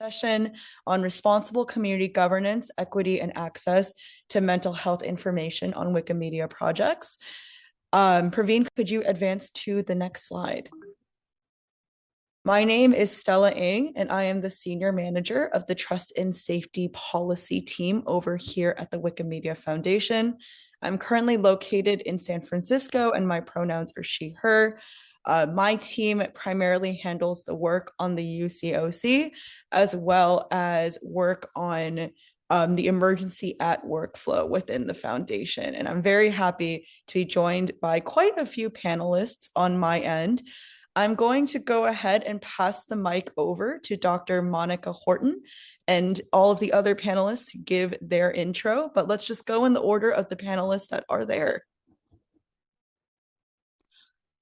session on responsible community governance, equity, and access to mental health information on Wikimedia projects. Um, Praveen, could you advance to the next slide? My name is Stella Ng, and I am the Senior Manager of the Trust and Safety Policy team over here at the Wikimedia Foundation. I'm currently located in San Francisco, and my pronouns are she, her. Uh, my team primarily handles the work on the UCOC, as well as work on um, the emergency at workflow within the foundation. And I'm very happy to be joined by quite a few panelists on my end. I'm going to go ahead and pass the mic over to Dr. Monica Horton and all of the other panelists to give their intro, but let's just go in the order of the panelists that are there.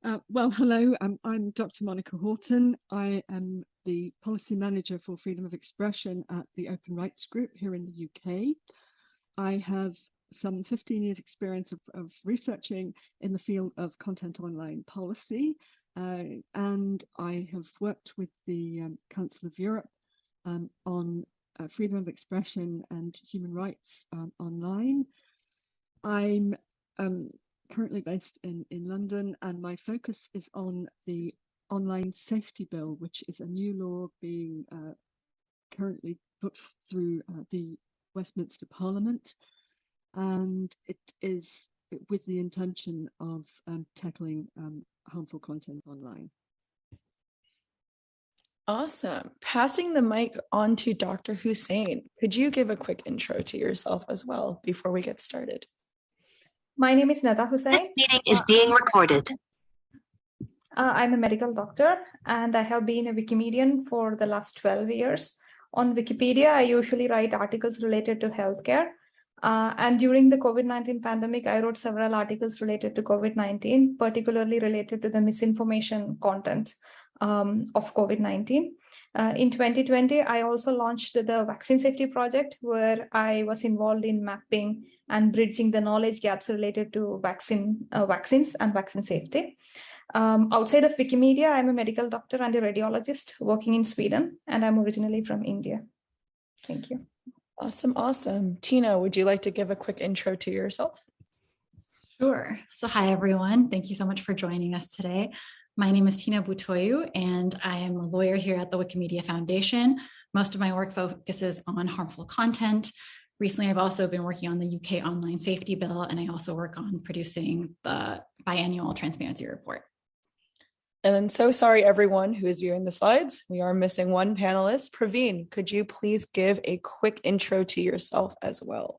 Uh, well, hello, um, I'm Dr. Monica Horton. I am the Policy Manager for Freedom of Expression at the Open Rights Group here in the UK. I have some 15 years experience of, of researching in the field of content online policy, uh, and I have worked with the um, Council of Europe um, on uh, freedom of expression and human rights um, online. I'm um, currently based in, in London, and my focus is on the Online Safety Bill, which is a new law being uh, currently put through uh, the Westminster Parliament. And it is with the intention of um, tackling um, harmful content online. Awesome. Passing the mic on to Dr. Hussain, Could you give a quick intro to yourself as well before we get started? My name is Netha Hussain. This meeting is being recorded. Uh, I'm a medical doctor and I have been a Wikimedian for the last 12 years. On Wikipedia, I usually write articles related to healthcare. Uh, and during the COVID-19 pandemic, I wrote several articles related to COVID-19, particularly related to the misinformation content um, of COVID-19. Uh, in 2020, I also launched the Vaccine Safety Project, where I was involved in mapping and bridging the knowledge gaps related to vaccine uh, vaccines and vaccine safety. Um, outside of Wikimedia, I'm a medical doctor and a radiologist working in Sweden, and I'm originally from India. Thank you. Awesome, awesome. Tina, would you like to give a quick intro to yourself? Sure. So hi, everyone. Thank you so much for joining us today. My name is Tina Butoyu, and I am a lawyer here at the Wikimedia Foundation. Most of my work focuses on harmful content. Recently, I've also been working on the UK Online Safety Bill, and I also work on producing the biannual transparency report. And then so sorry, everyone who is viewing the slides. We are missing one panelist. Praveen, could you please give a quick intro to yourself as well?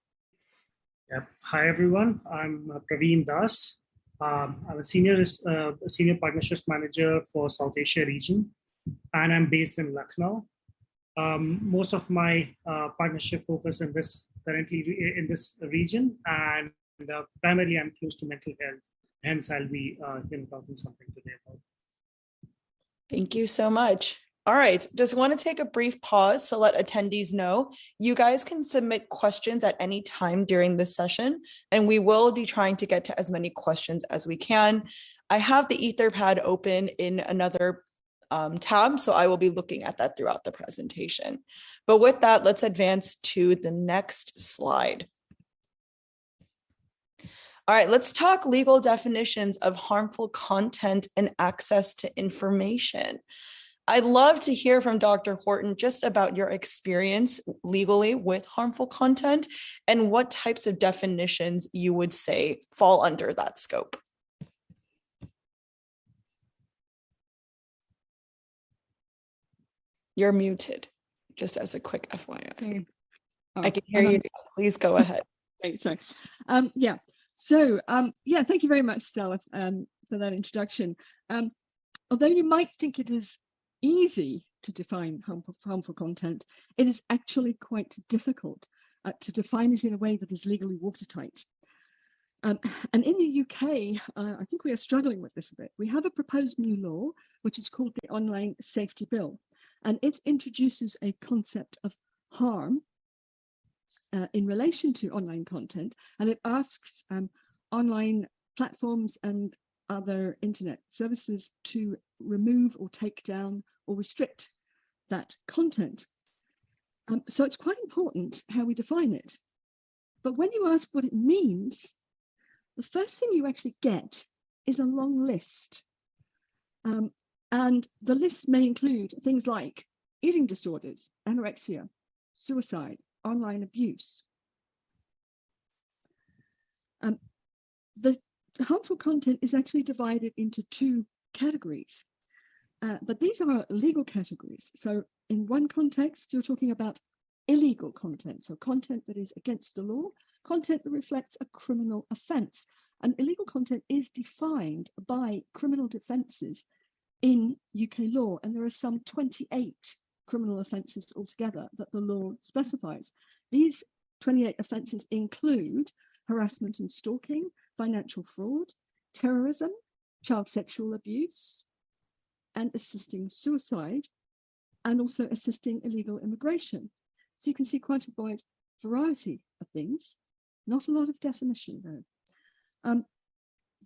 Yep. Hi, everyone. I'm uh, Praveen Das. Um, I'm a senior, uh, senior partnerships manager for South Asia region, and I'm based in Lucknow. Um, most of my uh, partnership focus in this currently in this region, and uh, primarily I'm close to mental health. Hence, I'll be uh, talking something today about. Thank you so much. All right, just want to take a brief pause to let attendees know you guys can submit questions at any time during this session, and we will be trying to get to as many questions as we can. I have the Etherpad open in another um, tab, so I will be looking at that throughout the presentation. But with that, let's advance to the next slide. All right, let's talk legal definitions of harmful content and access to information. I'd love to hear from Dr. Horton just about your experience legally with harmful content and what types of definitions you would say fall under that scope. You're muted, just as a quick FYI. Oh, I can hear you. Please go ahead. Okay, sorry. Um, yeah, so um, yeah, thank you very much, Stella, um, for that introduction. Um, although you might think it is easy to define harmful, harmful content, it is actually quite difficult uh, to define it in a way that is legally watertight. Um, and in the UK, uh, I think we are struggling with this a bit. We have a proposed new law, which is called the Online Safety Bill, and it introduces a concept of harm uh, in relation to online content, and it asks um, online platforms and other internet services to remove or take down or restrict that content. Um, so it's quite important how we define it. But when you ask what it means, the first thing you actually get is a long list. Um, and the list may include things like eating disorders, anorexia, suicide, online abuse. Um, the harmful content is actually divided into two categories, uh, but these are legal categories. So in one context, you're talking about illegal content, so content that is against the law, content that reflects a criminal offence. And illegal content is defined by criminal defences in UK law, and there are some 28 criminal offences altogether that the law specifies. These 28 offences include harassment and stalking, financial fraud, terrorism, child sexual abuse, and assisting suicide, and also assisting illegal immigration. So you can see quite a wide variety of things, not a lot of definition though. Um,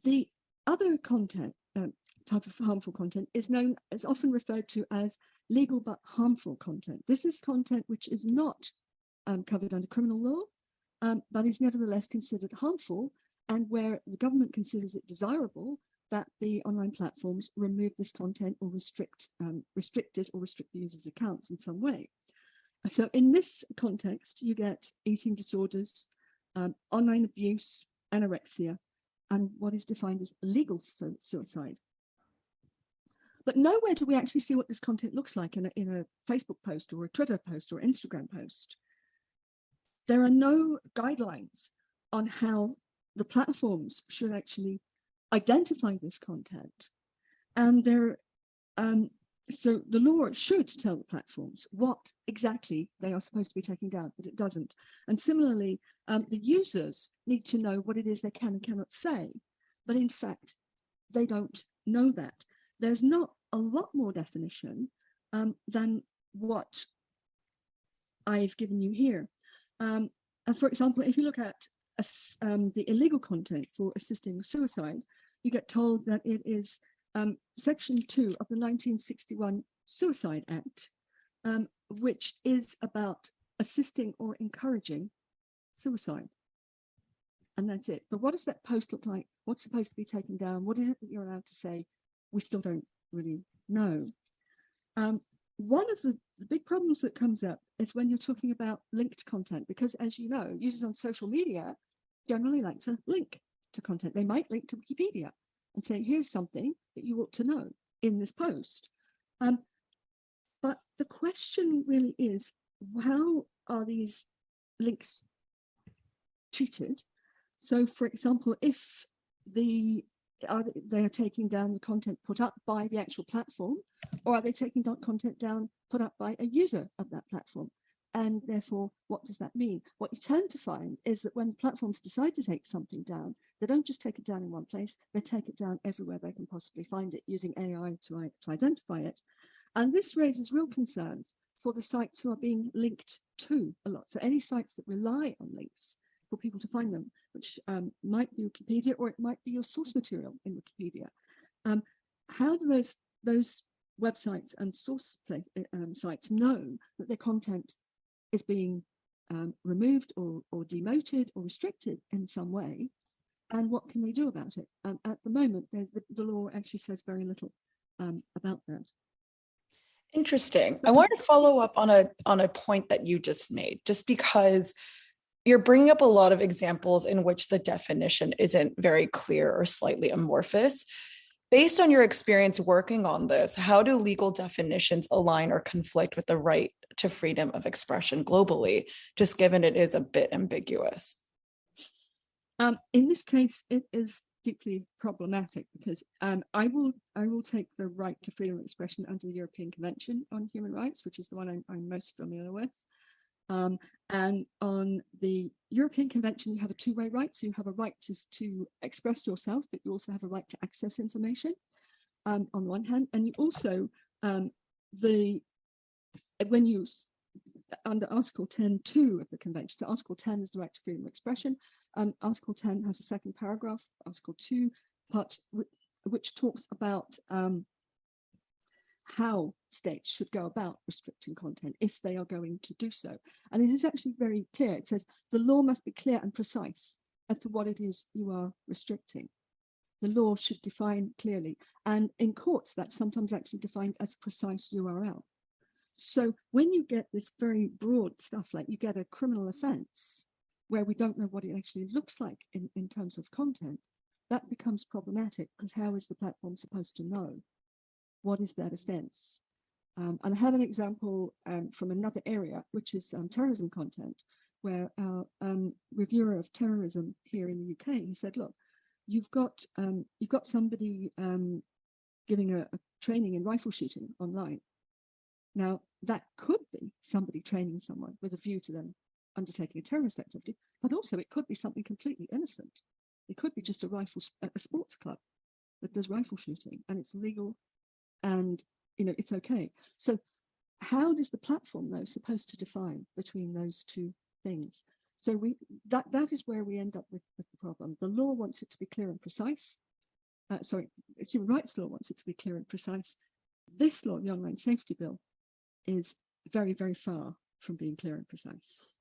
the other content, um, type of harmful content is known is often referred to as legal but harmful content. This is content which is not um, covered under criminal law, um, but is nevertheless considered harmful and where the government considers it desirable that the online platforms remove this content or restrict um, restrict it or restrict the user's accounts in some way. So in this context, you get eating disorders, um, online abuse, anorexia, and what is defined as legal su suicide. But nowhere do we actually see what this content looks like in a, in a Facebook post or a Twitter post or Instagram post. There are no guidelines on how the platforms should actually identify this content. And there, um, so the law should tell the platforms what exactly they are supposed to be taking down, but it doesn't. And similarly, um, the users need to know what it is they can and cannot say, but in fact, they don't know that. There's not a lot more definition um, than what I've given you here. Um, and for example, if you look at um, the illegal content for assisting suicide, you get told that it is um, Section 2 of the 1961 Suicide Act, um, which is about assisting or encouraging suicide. And that's it. But what does that post look like? What's supposed to be taken down? What is it that you're allowed to say? We still don't really know. Um, one of the, the, big problems that comes up is when you're talking about linked content, because as you know, users on social media generally like to link to content. They might link to Wikipedia and say, here's something that you ought to know in this post. Um, but the question really is, how are these links treated? So for example, if the are they, they are taking down the content put up by the actual platform, or are they taking down content down put up by a user of that platform? And therefore, what does that mean? What you tend to find is that when platforms decide to take something down, they don't just take it down in one place, they take it down everywhere they can possibly find it using AI to, to identify it. And this raises real concerns for the sites who are being linked to a lot. So any sites that rely on links for people to find them, which um, might be Wikipedia or it might be your source material in Wikipedia. Um, how do those those websites and source play, um, sites know that their content is being um, removed or, or demoted or restricted in some way? And what can they do about it? Um, at the moment, the, the, law actually says very little um, about that. Interesting. I want to follow up on a on a point that you just made, just because you're bringing up a lot of examples in which the definition isn't very clear or slightly amorphous. Based on your experience working on this, how do legal definitions align or conflict with the right to freedom of expression globally, just given it is a bit ambiguous? Um, in this case, it is deeply problematic because um, I will I will take the right to freedom of expression under the European Convention on Human Rights, which is the one I'm, I'm most familiar with. Um, and on the European Convention, you have a two-way right. So you have a right to, to express yourself, but you also have a right to access information um, on the one hand. And you also, um, the when you, under Article 10.2 of the Convention, so Article 10 is the right to freedom of expression. Um, Article 10 has a second paragraph, Article 2, part which talks about um, how states should go about restricting content if they are going to do so. And it is actually very clear. It says the law must be clear and precise as to what it is you are restricting. The law should define clearly. And in courts, that's sometimes actually defined as a precise URL. So when you get this very broad stuff, like you get a criminal offense where we don't know what it actually looks like in, in terms of content, that becomes problematic because how is the platform supposed to know what is that offense? Um, and I have an example um, from another area, which is um, terrorism content, where our um, reviewer of terrorism here in the UK, he said, look, you've got um, you've got somebody um, giving a, a training in rifle shooting online. Now, that could be somebody training someone with a view to them undertaking a terrorist activity, but also it could be something completely innocent. It could be just a rifle, a sports club that does rifle shooting and it's legal and you know it's okay. So how does the platform though supposed to define between those two things? So we that that is where we end up with, with the problem. The law wants it to be clear and precise. Uh, sorry, human rights law wants it to be clear and precise. This law, the online safety bill, is very, very far from being clear and precise.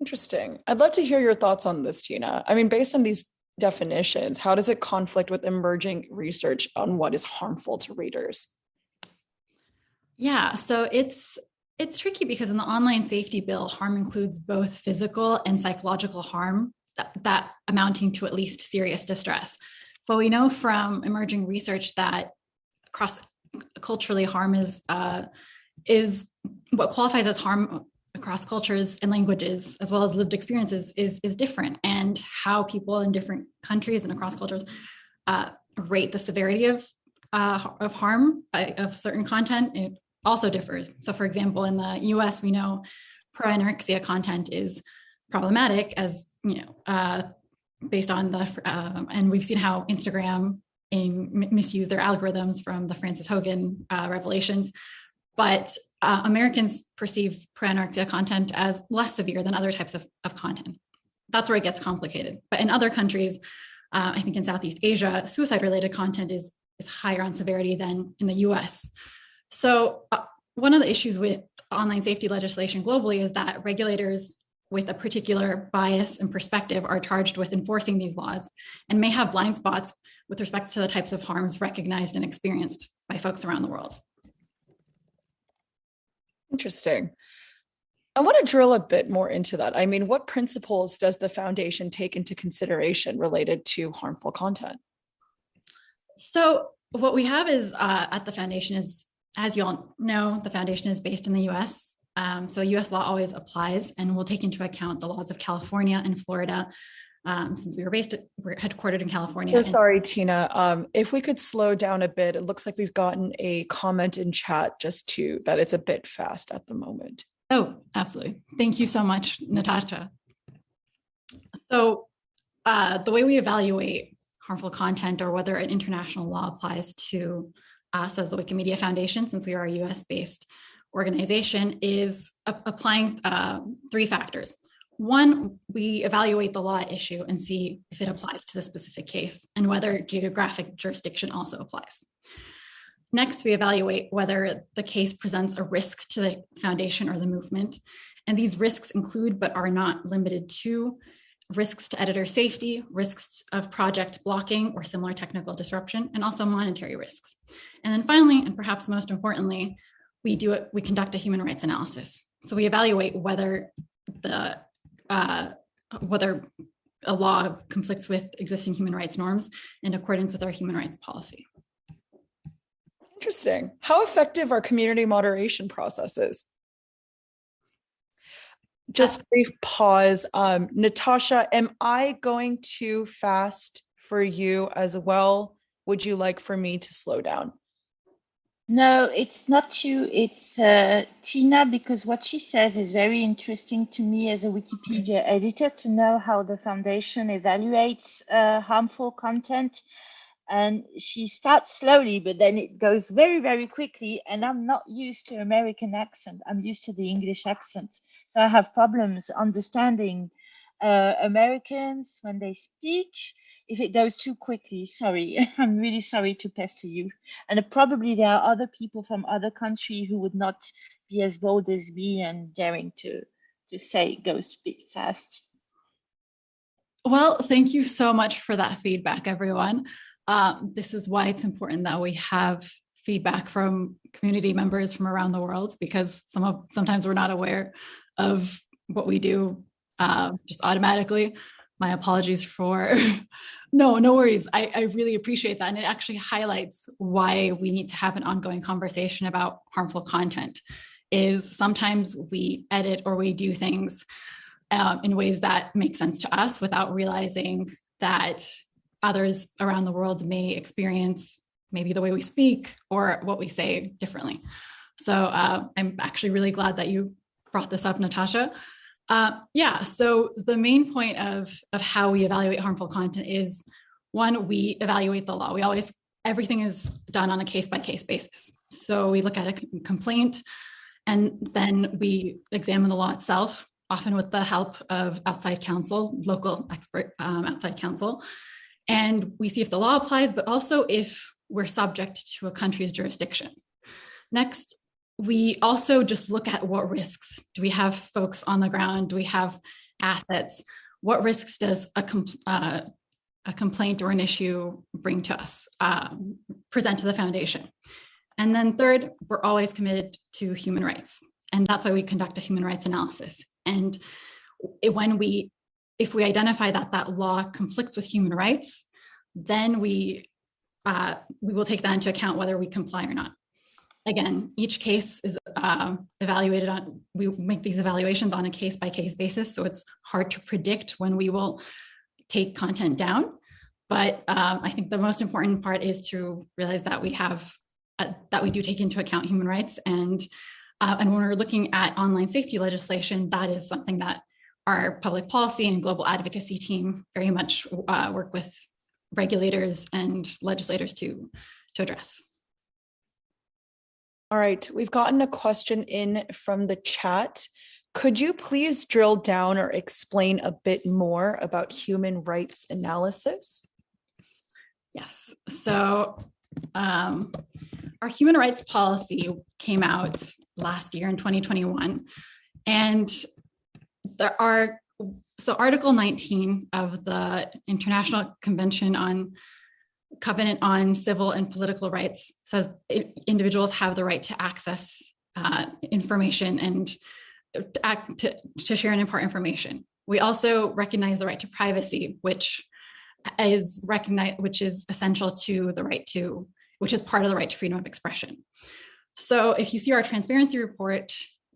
Interesting. I'd love to hear your thoughts on this, Tina. I mean, based on these definitions, how does it conflict with emerging research on what is harmful to readers? Yeah, so it's it's tricky because in the online safety bill, harm includes both physical and psychological harm that, that amounting to at least serious distress. But we know from emerging research that cross culturally harm is uh, is what qualifies as harm across cultures and languages as well as lived experiences is is different. And how people in different countries and across cultures uh, rate the severity of uh, of harm uh, of certain content it also differs. So for example in the us we know pro-anorexia content is problematic as you know uh, based on the um, and we've seen how instagram in, misuse their algorithms from the frances Haugen uh, revelations but uh, Americans perceive pro-anorexia content as less severe than other types of, of content. That's where it gets complicated. But in other countries, uh, I think in Southeast Asia, suicide-related content is, is higher on severity than in the US. So uh, one of the issues with online safety legislation globally is that regulators with a particular bias and perspective are charged with enforcing these laws and may have blind spots with respect to the types of harms recognized and experienced by folks around the world. Interesting. I want to drill a bit more into that. I mean, what principles does the foundation take into consideration related to harmful content? So what we have is uh, at the foundation is, as you all know, the foundation is based in the US. Um, so US law always applies and will take into account the laws of California and Florida um, since we were based, at, we're headquartered in California. Oh, sorry, Tina. Um, if we could slow down a bit, it looks like we've gotten a comment in chat just to that it's a bit fast at the moment. Oh, absolutely. Thank you so much, Natasha. So uh, the way we evaluate harmful content or whether an international law applies to us as the Wikimedia Foundation, since we are a US-based organization, is applying uh, three factors. One, we evaluate the law issue and see if it applies to the specific case and whether geographic jurisdiction also applies. Next, we evaluate whether the case presents a risk to the foundation or the movement. And these risks include, but are not limited to, risks to editor safety, risks of project blocking or similar technical disruption, and also monetary risks. And then finally, and perhaps most importantly, we do it, we conduct a human rights analysis. So we evaluate whether the uh, whether a law conflicts with existing human rights norms in accordance with our human rights policy. Interesting. How effective are community moderation processes? Just brief pause. Um, Natasha, am I going too fast for you as well? Would you like for me to slow down? No, it's not you, it's uh, Tina, because what she says is very interesting to me as a Wikipedia editor to know how the foundation evaluates uh, harmful content. And she starts slowly, but then it goes very, very quickly. And I'm not used to American accent. I'm used to the English accent. So I have problems understanding uh, Americans when they speak. If it goes too quickly, sorry, I'm really sorry to pester you. And probably there are other people from other countries who would not be as bold as me and daring to to say go speak fast. Well, thank you so much for that feedback, everyone. Um, this is why it's important that we have feedback from community members from around the world because some of sometimes we're not aware of what we do uh, just automatically. My apologies for no, no worries. I, I really appreciate that. And it actually highlights why we need to have an ongoing conversation about harmful content is sometimes we edit or we do things um, in ways that make sense to us without realizing that others around the world may experience maybe the way we speak or what we say differently. So uh, I'm actually really glad that you brought this up, Natasha. Uh, yeah, so the main point of, of how we evaluate harmful content is one, we evaluate the law. We always, everything is done on a case by case basis. So we look at a complaint and then we examine the law itself, often with the help of outside counsel, local expert um, outside counsel. And we see if the law applies, but also if we're subject to a country's jurisdiction. Next, we also just look at what risks. Do we have folks on the ground? Do we have assets? What risks does a, compl uh, a complaint or an issue bring to us um, present to the foundation? And then third we're always committed to human rights and that's why we conduct a human rights analysis. And when we if we identify that that law conflicts with human rights then we uh, we will take that into account whether we comply or not again, each case is uh, evaluated on, we make these evaluations on a case by case basis. So it's hard to predict when we will take content down. But um, I think the most important part is to realize that we have, uh, that we do take into account human rights. And, uh, and when we're looking at online safety legislation, that is something that our public policy and global advocacy team very much uh, work with regulators and legislators to, to address. All right, we've gotten a question in from the chat. Could you please drill down or explain a bit more about human rights analysis? Yes, so um, our human rights policy came out last year in 2021. And there are, so Article 19 of the International Convention on Covenant on Civil and Political Rights says individuals have the right to access uh, information and to, act, to, to share and impart information. We also recognize the right to privacy, which is recognized, which is essential to the right to, which is part of the right to freedom of expression. So if you see our transparency report,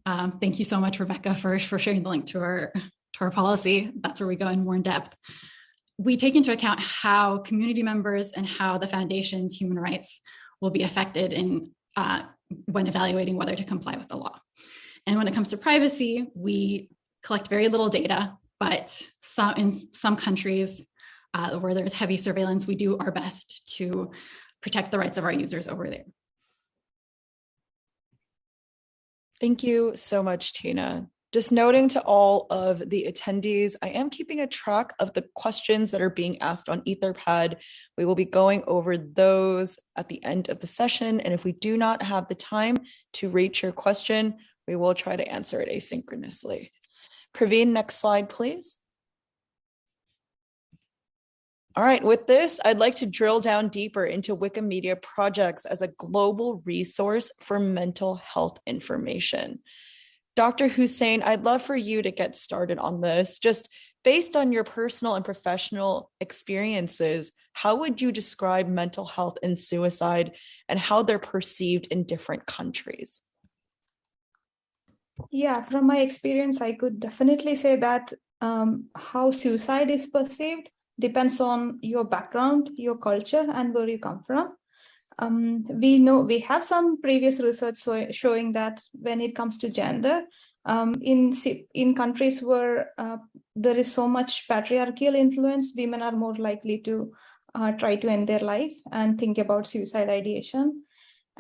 um, thank you so much, Rebecca, for, for sharing the link to our, to our policy. That's where we go in more in depth we take into account how community members and how the foundation's human rights will be affected in uh, when evaluating whether to comply with the law. And when it comes to privacy, we collect very little data, but some, in some countries uh, where there's heavy surveillance, we do our best to protect the rights of our users over there. Thank you so much, Tina. Just noting to all of the attendees, I am keeping a track of the questions that are being asked on Etherpad. We will be going over those at the end of the session. And if we do not have the time to reach your question, we will try to answer it asynchronously. Praveen, next slide, please. All right, with this, I'd like to drill down deeper into Wikimedia projects as a global resource for mental health information. Dr. Hussain, I'd love for you to get started on this. Just based on your personal and professional experiences, how would you describe mental health and suicide and how they're perceived in different countries? Yeah, from my experience, I could definitely say that um, how suicide is perceived depends on your background, your culture, and where you come from um, we know we have some previous research so, showing that when it comes to gender, um, in in countries where uh, there is so much patriarchal influence, women are more likely to uh, try to end their life and think about suicide ideation.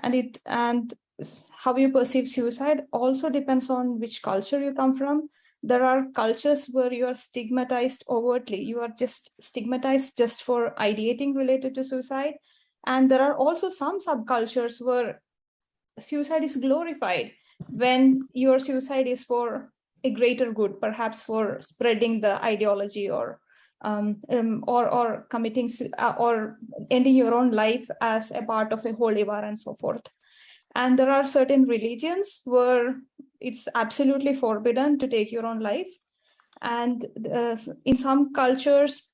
And it and how you perceive suicide also depends on which culture you come from. there are cultures where you are stigmatized overtly. You are just stigmatized just for ideating related to suicide. And there are also some subcultures where suicide is glorified when your suicide is for a greater good, perhaps for spreading the ideology or um, um, or or committing uh, or ending your own life as a part of a holy war and so forth. And there are certain religions where it's absolutely forbidden to take your own life. And uh, in some cultures,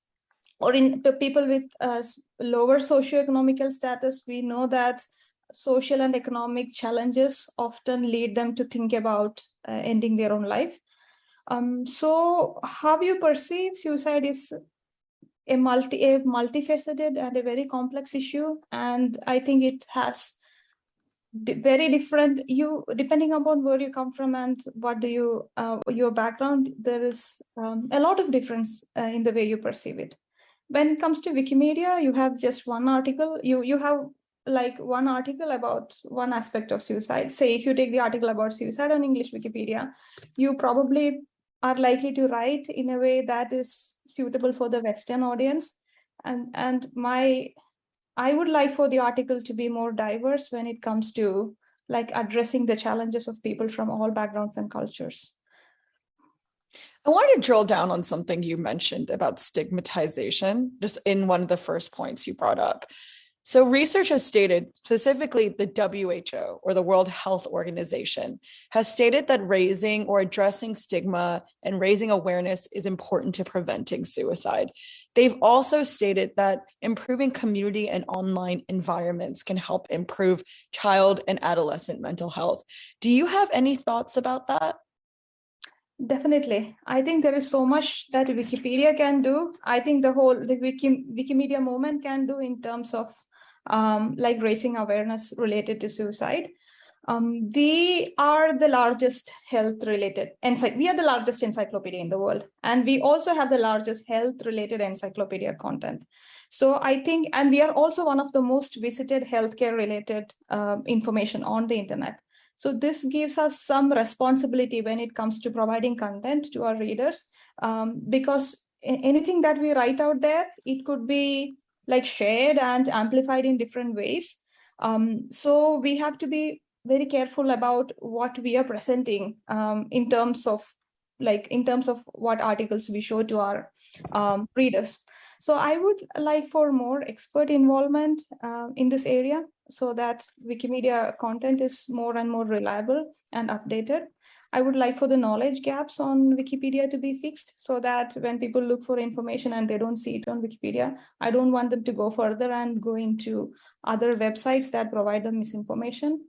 or in the people with uh, lower socioeconomical status, we know that social and economic challenges often lead them to think about uh, ending their own life. Um, so how you perceive suicide is a multi a multifaceted and a very complex issue, and I think it has very different you depending upon where you come from and what do you uh, your background there is um, a lot of difference uh, in the way you perceive it when it comes to wikimedia you have just one article. You you have like one article about one aspect of suicide. Say if you take the article about suicide on english wikipedia you probably are likely to write in a way that is suitable for the western audience. And and my I would like for the article to be more diverse when it comes to like addressing the challenges of people from all backgrounds and cultures. I wanted to drill down on something you mentioned about stigmatization, just in one of the first points you brought up. So, research has stated, specifically the WHO or the World Health Organization, has stated that raising or addressing stigma and raising awareness is important to preventing suicide. They've also stated that improving community and online environments can help improve child and adolescent mental health. Do you have any thoughts about that? Definitely. I think there is so much that Wikipedia can do. I think the whole the Wiki, Wikimedia movement can do in terms of um, like raising awareness related to suicide. Um, we are the largest health related encycl- we are the largest encyclopedia in the world and we also have the largest health related encyclopedia content so i think and we are also one of the most visited healthcare related uh, information on the internet so this gives us some responsibility when it comes to providing content to our readers. Um, because anything that we write out there it could be like shared and amplified in different ways. Um, so we have to be very careful about what we are presenting um, in terms of like in terms of what articles we show to our um, readers. So i would like for more expert involvement uh, in this area so that wikimedia content is more and more reliable and updated i would like for the knowledge gaps on wikipedia to be fixed so that when people look for information and they don't see it on wikipedia i don't want them to go further and go into other websites that provide them misinformation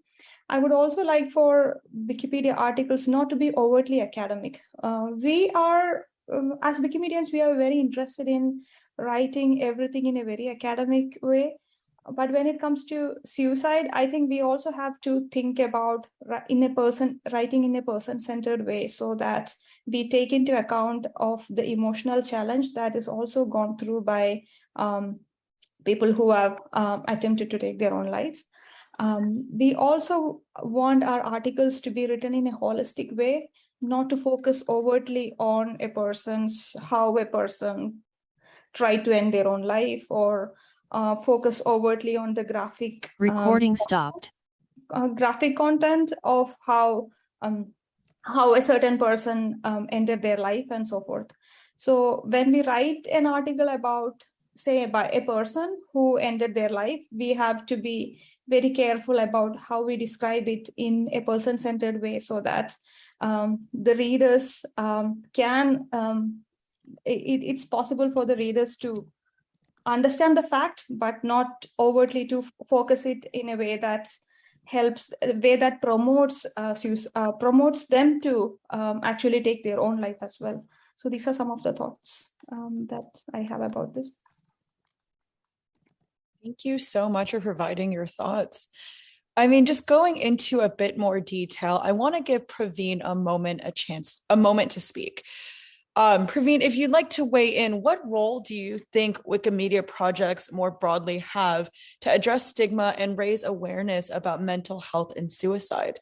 I would also like for Wikipedia articles not to be overtly academic. Uh, we are, um, as Wikimedians, we are very interested in writing everything in a very academic way. But when it comes to suicide, I think we also have to think about in a person writing in a person-centered way, so that we take into account of the emotional challenge that is also gone through by um, people who have um, attempted to take their own life. Um, we also want our articles to be written in a holistic way, not to focus overtly on a person's, how a person tried to end their own life or uh, focus overtly on the graphic. Recording um, stopped. Uh, graphic content of how um, how a certain person um, ended their life and so forth. So when we write an article about say about a person who ended their life, we have to be very careful about how we describe it in a person-centered way so that um, the readers um, can, um, it, it's possible for the readers to understand the fact, but not overtly to focus it in a way that helps, a way that promotes, uh, uh, promotes them to um, actually take their own life as well. So these are some of the thoughts um, that I have about this. Thank you so much for providing your thoughts. I mean, just going into a bit more detail, I want to give Praveen a moment, a chance, a moment to speak. Um, Praveen, if you'd like to weigh in, what role do you think Wikimedia projects more broadly have to address stigma and raise awareness about mental health and suicide?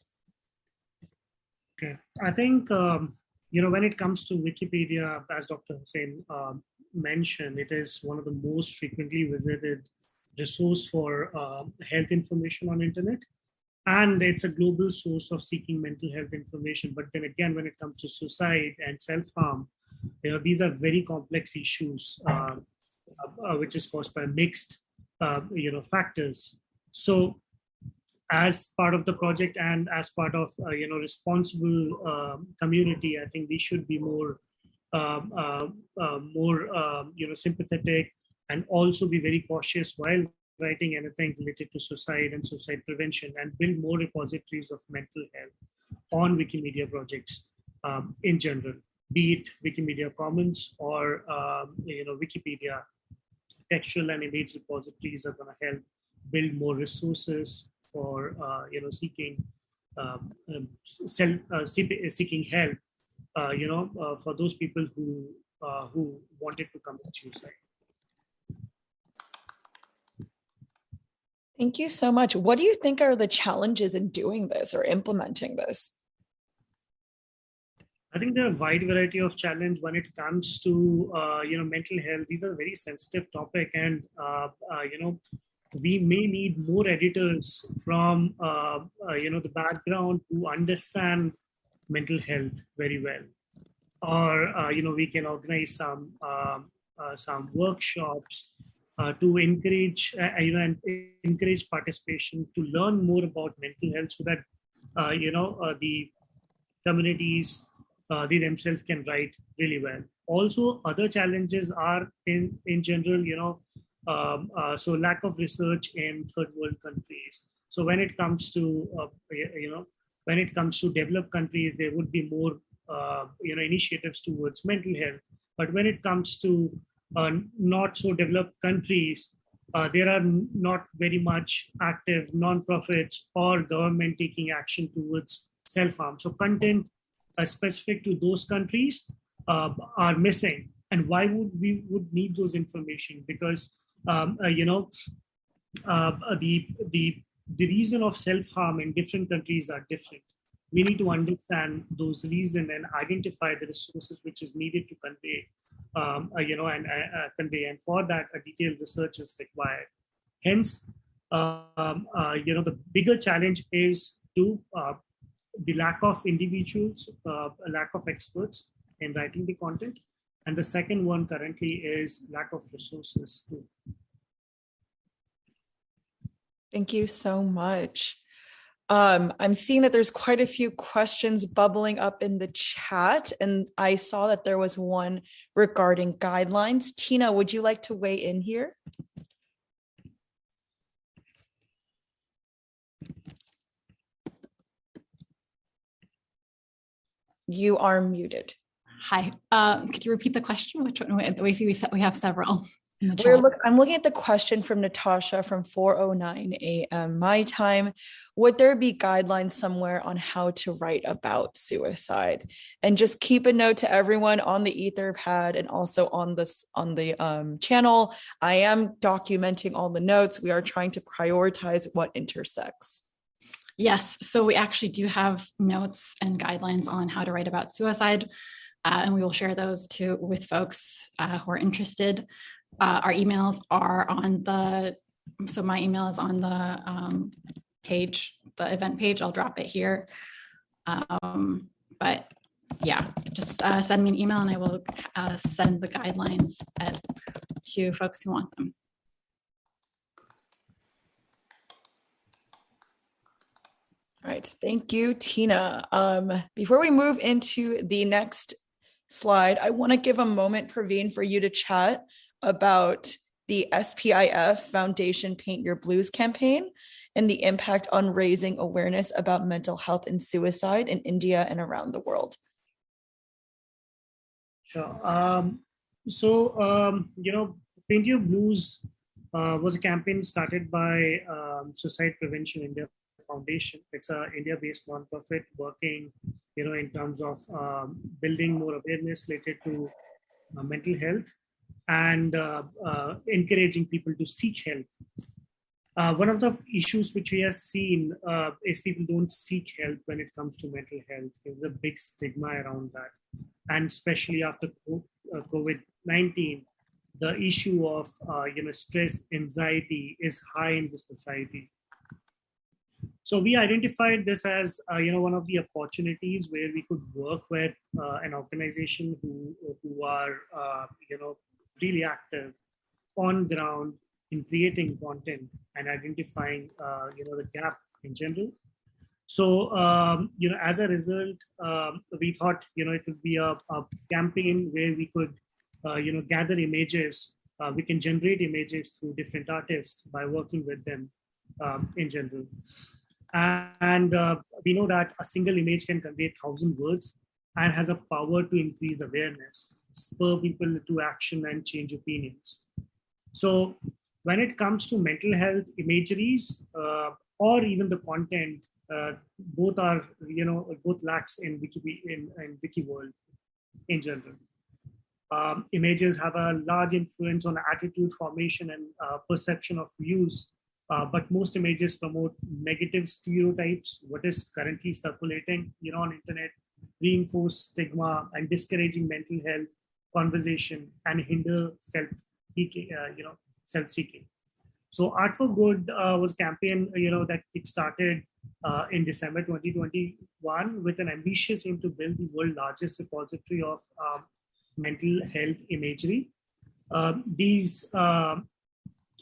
Okay, I think um, you know, when it comes to Wikipedia, as Dr. Hussain um, mentioned, it is one of the most frequently visited resource for uh, health information on internet. And it's a global source of seeking mental health information. But then again, when it comes to suicide and self-harm, you know, these are very complex issues, uh, uh, which is caused by mixed, uh, you know, factors. So as part of the project and as part of uh, you know responsible um, community i think we should be more um, uh, uh, more um, you know sympathetic and also be very cautious while writing anything related to suicide and suicide prevention and build more repositories of mental health on wikimedia projects um, in general be it wikimedia commons or um, you know wikipedia. Textual and image repositories are going to help build more resources for uh, you know seeking um, um, uh, seeking help uh, you know uh, for those people who uh, who wanted to commit suicide Thank you so much. What do you think are the challenges in doing this or implementing this? I think there are a wide variety of challenge when it comes to uh, you know mental health. These are very sensitive topic, and uh, uh, you know we may need more editors from uh, uh, you know the background who understand mental health very well or uh, you know we can organize some um, some workshops uh, to encourage uh, you know encourage participation to learn more about mental health so that you know the communities they themselves can write really well also other challenges are in in general you know um, uh, so lack of research in third world countries. So when it comes to, uh, you know, when it comes to developed countries, there would be more, uh, you know, initiatives towards mental health. But when it comes to uh, not so developed countries, uh, there are not very much active non-profits or government taking action towards self-harm. So content uh, specific to those countries are missing. And why would we would need those information? Because um, uh, you know, uh, the, the, the reason of self-harm in different countries are different. We need to understand those reasons and identify the resources which is needed to convey, um, uh, you know, and uh, convey. And for that, a detailed research is required. Hence, um, uh, you know, the bigger challenge is to uh, the lack of individuals, a lack of experts in writing the content, and the second one currently is lack of resources too. Thank you so much. Um, I'm seeing that there's quite a few questions bubbling up in the chat, and I saw that there was one regarding guidelines. Tina, would you like to weigh in here? You are muted. Hi, uh, could you repeat the question? Which one? We see we, we have several. We're look, I'm looking at the question from Natasha from 409 a.m. my time. Would there be guidelines somewhere on how to write about suicide? And just keep a note to everyone on the Etherpad and also on this on the um, channel. I am documenting all the notes. We are trying to prioritize what intersects. Yes, so we actually do have notes and guidelines on how to write about suicide. Uh, and we will share those too with folks uh, who are interested. Uh, our emails are on the, so my email is on the um, page, the event page. I'll drop it here. Um, but yeah, just uh, send me an email and I will uh, send the guidelines at, to folks who want them. All right, thank you, Tina. Um, before we move into the next slide, I want to give a moment, Praveen, for you to chat about the SPIF Foundation Paint Your Blues campaign and the impact on raising awareness about mental health and suicide in India and around the world. Sure. Um, so, um, you know, Paint Your Blues uh, was a campaign started by um, Suicide Prevention India Foundation. It's a India-based nonprofit working, you know, in terms of um, building more awareness related to uh, mental health and uh, uh, encouraging people to seek help. Uh, one of the issues which we have seen uh, is people don't seek help when it comes to mental health. There's a big stigma around that. And especially after uh, COVID-19, the issue of uh, you know stress, anxiety is high in the society. So we identified this as you know one of the opportunities where we could work with an organization who who are you know really active on ground in creating content and identifying uh, you know the gap in general. So um, you know as a result um, we thought you know it would be a, a campaign where we could uh, you know gather images uh, we can generate images through different artists by working with them um, in general. And uh, we know that a single image can convey thousand words and has a power to increase awareness spur people to action and change opinions so when it comes to mental health imageries uh, or even the content, uh, both are, you know, both lacks in Wiki, in, in Wiki world in general. Um, images have a large influence on attitude formation and uh, perception of views, uh, but most images promote negative stereotypes, what is currently circulating, you know, on internet, reinforce stigma and discouraging mental health conversation and hinder self, uh, you know, self-seeking. So Art for Good uh, was a campaign, you know, that kick-started uh, in December 2021 with an ambitious aim to build the world's largest repository of um, mental health imagery. Um, these um,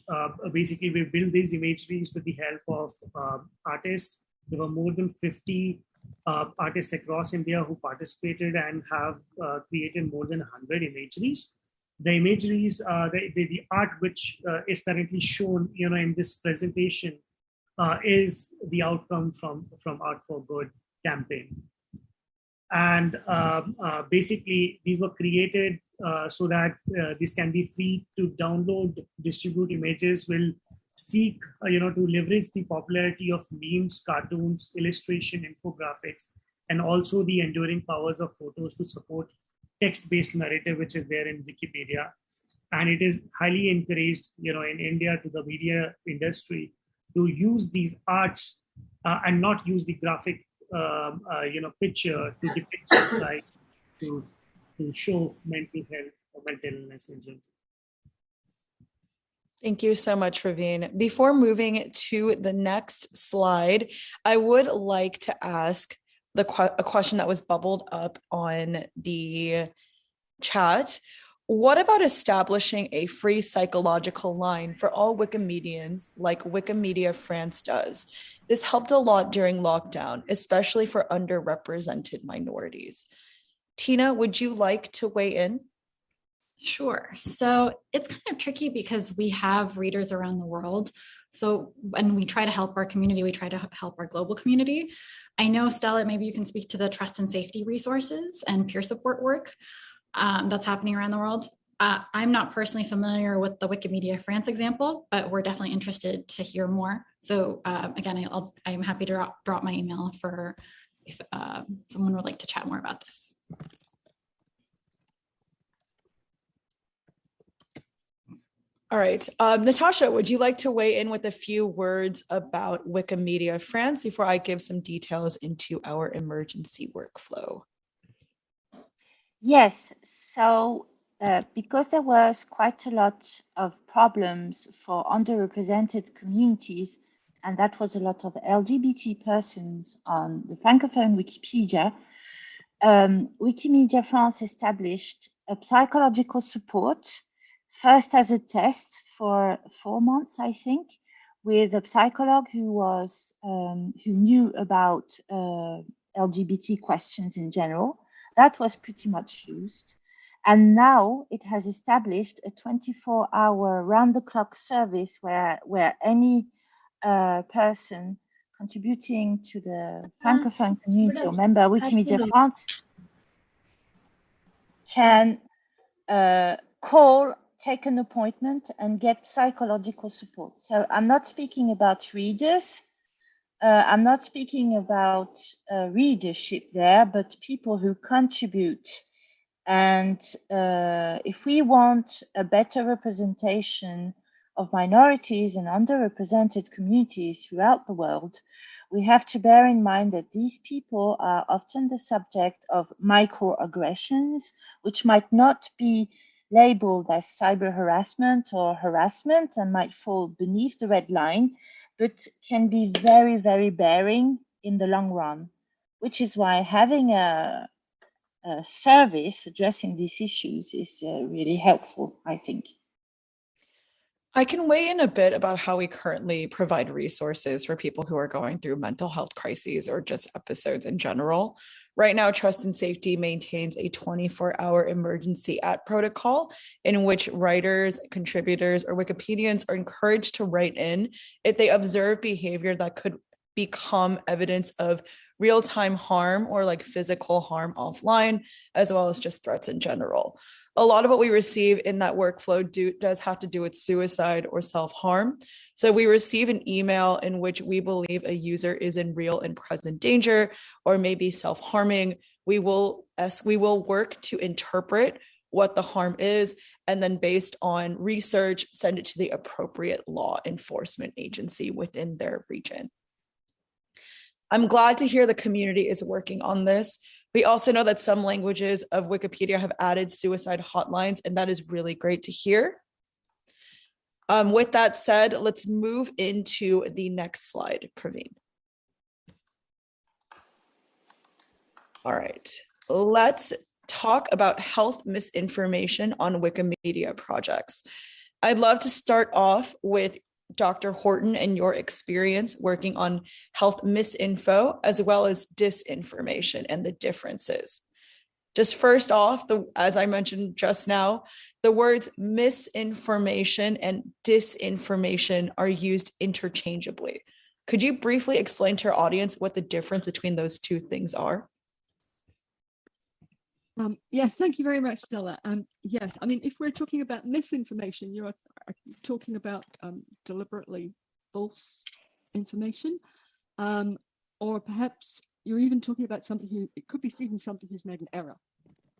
uh, basically we built these imageries with the help of um, artists. There were more than 50 uh, artists across India who participated and have uh, created more than 100 imageries the imageries, uh, the, the, the, art which uh, is currently shown, you know, in this presentation uh, is the outcome from, from Art for Good campaign. And um, uh, basically, these were created so that this can be free to download, distribute images, will seek, you know, to leverage the popularity of memes, cartoons, illustration, infographics, and also the enduring powers of photos to support text-based narrative which is there in Wikipedia. And it is highly encouraged, you know, in India to the media industry to use these arts uh, and not use the graphic, um, uh, you know, picture to depict suicide, to, to show mental health or mental illness in general. Thank you so much, Praveen. Before moving to the next slide, I would like to ask the a question that was bubbled up on the chat. What about establishing a free psychological line for all Wikimedians like Wikimedia France does? This helped a lot during lockdown, especially for underrepresented minorities. Tina, would you like to weigh in? Sure. So it's kind of tricky because we have readers around the world. So when we try to help our community, we try to help our global community. I know, Stella, maybe you can speak to the trust and safety resources and peer support work um, that's happening around the world. Uh, I'm not personally familiar with the Wikimedia France example, but we're definitely interested to hear more. So uh, again, I'll, I'm happy to drop, drop my email for if uh, someone would like to chat more about this. All right. Um, Natasha, would you like to weigh in with a few words about Wikimedia France before I give some details into our emergency workflow? Yes. So uh, because there was quite a lot of problems for underrepresented communities, and that was a lot of LGBT persons on the Francophone Wikipedia, um, Wikimedia France established a psychological support first as a test for four months, I think, with a psychologist who was um, who knew about uh, LGBT questions in general. That was pretty much used. And now it has established a 24 hour round the clock service where, where any uh, person contributing to the Francophone community or member of Wikimedia France can uh, call take an appointment and get psychological support. So I'm not speaking about readers. Uh, I'm not speaking about uh, readership there, but people who contribute. And uh, if we want a better representation of minorities and underrepresented communities throughout the world, we have to bear in mind that these people are often the subject of microaggressions, which might not be labeled as cyber harassment or harassment and might fall beneath the red line, but can be very, very bearing in the long run, which is why having a, a service addressing these issues is uh, really helpful, I think. I can weigh in a bit about how we currently provide resources for people who are going through mental health crises or just episodes in general. Right now, Trust and Safety maintains a 24 hour emergency at protocol in which writers, contributors, or Wikipedians are encouraged to write in if they observe behavior that could become evidence of real time harm or like physical harm offline, as well as just threats in general a lot of what we receive in that workflow do, does have to do with suicide or self-harm. So we receive an email in which we believe a user is in real and present danger or maybe self-harming. We will we will work to interpret what the harm is and then based on research send it to the appropriate law enforcement agency within their region. I'm glad to hear the community is working on this. We also know that some languages of Wikipedia have added suicide hotlines, and that is really great to hear. Um, with that said, let's move into the next slide, Praveen. All right, let's talk about health misinformation on Wikimedia projects. I'd love to start off with Dr. Horton and your experience working on health misinfo as well as disinformation and the differences. Just first off, the as I mentioned just now, the words misinformation and disinformation are used interchangeably. Could you briefly explain to our audience what the difference between those two things are? Um, yes, thank you very much, Stella. Um, yes, I mean, if we're talking about misinformation, you're talking about um, deliberately false information, um, or perhaps you're even talking about somebody who, it could be even somebody who's made an error,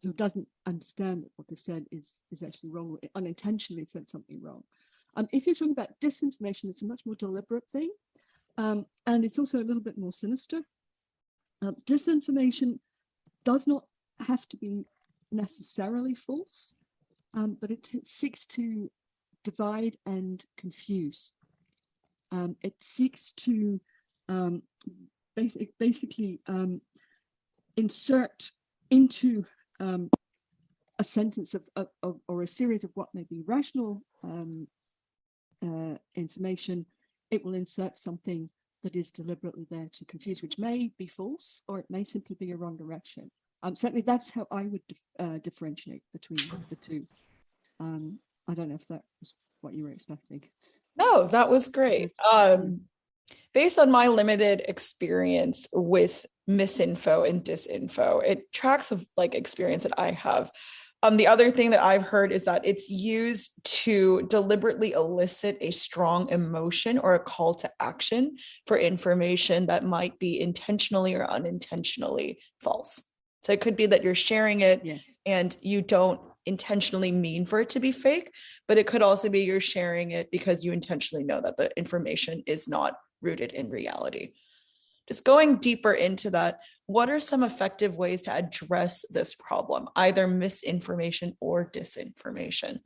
who doesn't understand that what they've said is, is actually wrong, unintentionally said something wrong. Um, if you're talking about disinformation, it's a much more deliberate thing, um, and it's also a little bit more sinister. disinformation does not have to be necessarily false, um, but it, seeks to divide and confuse. Um, it seeks to um, basic, basically um, insert into um, a sentence of, of, of, or a series of what may be rational um, uh, information, it will insert something that is deliberately there to confuse, which may be false or it may simply be a wrong direction. Um, certainly, that's how I would dif uh, differentiate between the two. Um, I don't know if that was what you were expecting. No, that was great. Um, based on my limited experience with misinfo and disinfo, it tracks of like experience that I have. Um, the other thing that I've heard is that it's used to deliberately elicit a strong emotion or a call to action for information that might be intentionally or unintentionally false. So it could be that you're sharing it yes. and you don't intentionally mean for it to be fake, but it could also be you're sharing it because you intentionally know that the information is not rooted in reality. Just going deeper into that, what are some effective ways to address this problem, either misinformation or disinformation?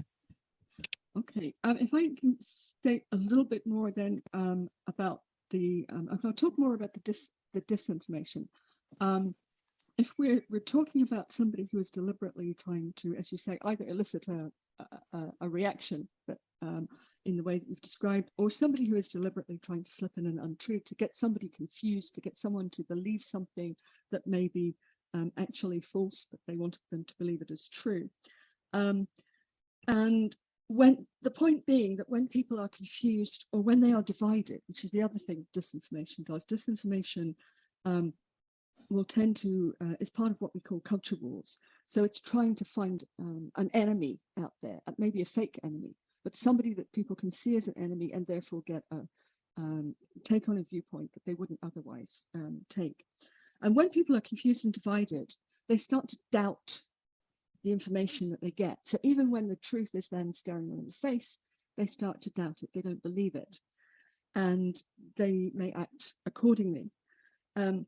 Okay, um, if I can state a little bit more then um, about the, um, I'll talk more about the, dis, the disinformation. Um, if we're we're talking about somebody who is deliberately trying to, as you say, either elicit a a, a reaction, but um, in the way that you've described, or somebody who is deliberately trying to slip in an untruth to get somebody confused, to get someone to believe something that may be um, actually false, but they wanted them to believe it as true. Um, and when the point being that when people are confused or when they are divided, which is the other thing disinformation does, disinformation um, will tend to, uh, is part of what we call culture wars. So it's trying to find um, an enemy out there, uh, maybe a fake enemy, but somebody that people can see as an enemy and therefore get a, um, take on a viewpoint that they wouldn't otherwise um, take. And when people are confused and divided, they start to doubt the information that they get. So even when the truth is then staring them in the face, they start to doubt it. They don't believe it, and they may act accordingly. Um,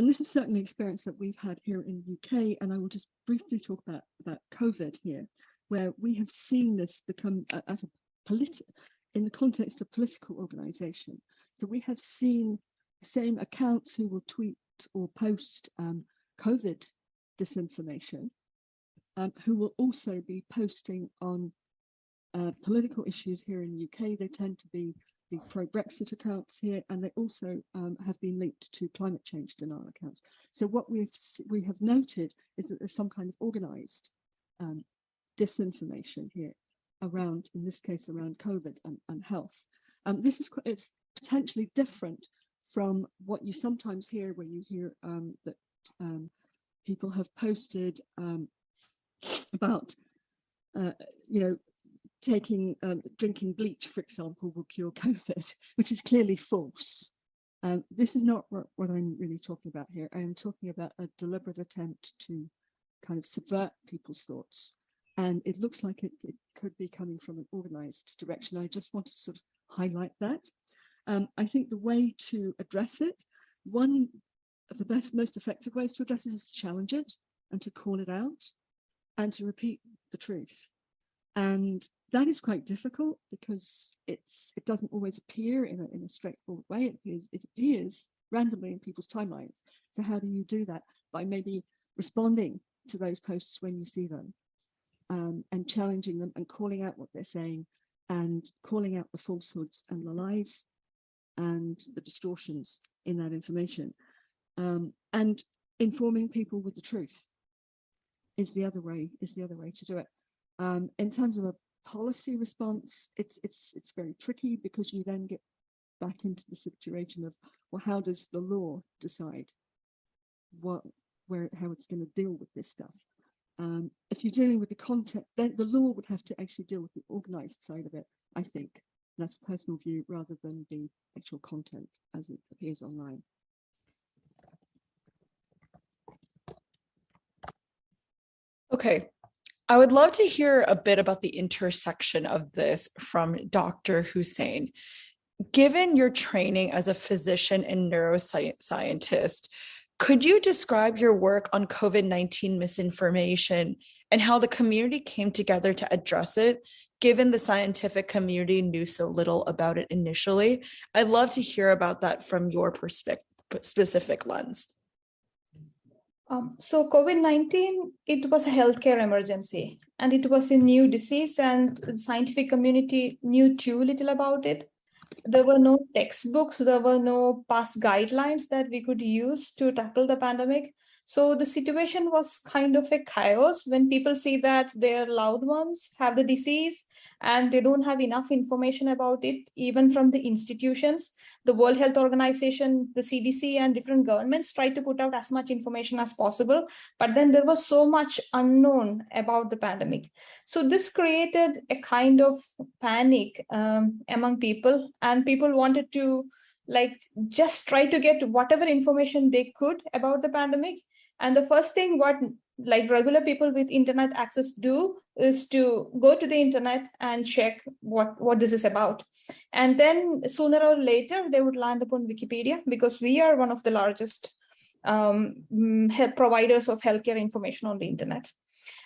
and this is certainly experience that we've had here in the UK. And I will just briefly talk about about COVID here, where we have seen this become as a politi- in the context of political organisation. So we have seen the same accounts who will tweet or post um, COVID disinformation, um, who will also be posting on uh, political issues here in the UK. They tend to be the pro-Brexit accounts here, and they also um, have been linked to climate change denial accounts. So what we've we have noted is that there's some kind of organised um, disinformation here around, in this case, around COVID and, and health. Um, this is it's potentially different from what you sometimes hear when you hear um, that um, people have posted um, about, uh, you know, taking um, drinking bleach, for example, will cure COVID, which is clearly false. Um, this is not what, I'm really talking about here. I am talking about a deliberate attempt to kind of subvert people's thoughts. And it looks like it, it could be coming from an organized direction. I just wanted to sort of highlight that. Um, I think the way to address it, one of the best, most effective ways to address it is to challenge it and to call it out and to repeat the truth. And that is quite difficult because it's it doesn't always appear in a, in a straightforward way. It appears, it appears randomly in people's timelines. So how do you do that? By maybe responding to those posts when you see them um, and challenging them and calling out what they're saying and calling out the falsehoods and the lies and the distortions in that information um, and informing people with the truth is the other way is the other way to do it um, in terms of a policy response it's it's it's very tricky because you then get back into the situation of well how does the law decide what where how it's going to deal with this stuff um, if you're dealing with the content then the law would have to actually deal with the organized side of it i think that's a personal view rather than the actual content as it appears online Okay. I would love to hear a bit about the intersection of this from Dr. Hussain. Given your training as a physician and neuroscientist, could you describe your work on COVID 19 misinformation and how the community came together to address it, given the scientific community knew so little about it initially? I'd love to hear about that from your perspective, specific lens. Um, so COVID-19, it was a healthcare emergency and it was a new disease and the scientific community knew too little about it. There were no textbooks, there were no past guidelines that we could use to tackle the pandemic. So the situation was kind of a chaos when people see that their loved ones have the disease and they don't have enough information about it, even from the institutions. The World Health Organization, the CDC, and different governments tried to put out as much information as possible. But then there was so much unknown about the pandemic. So this created a kind of panic um, among people, and people wanted to like just try to get whatever information they could about the pandemic and the first thing what like regular people with internet access do is to go to the internet and check what, what this is about. And then sooner or later, they would land upon Wikipedia because we are one of the largest um, mm, providers of healthcare information on the internet.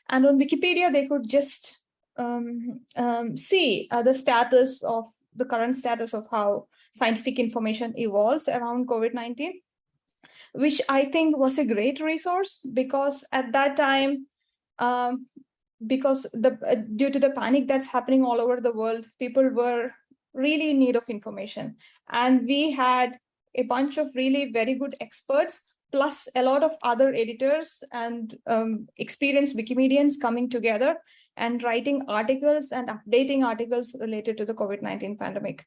And on Wikipedia, they could just um, um, see uh, the status of the current status of how scientific information evolves around COVID-19 which I think was a great resource because at that time, um, because the uh, due to the panic that's happening all over the world, people were really in need of information. And we had a bunch of really very good experts plus a lot of other editors and um, experienced Wikimedians coming together and writing articles and updating articles related to the COVID-19 pandemic.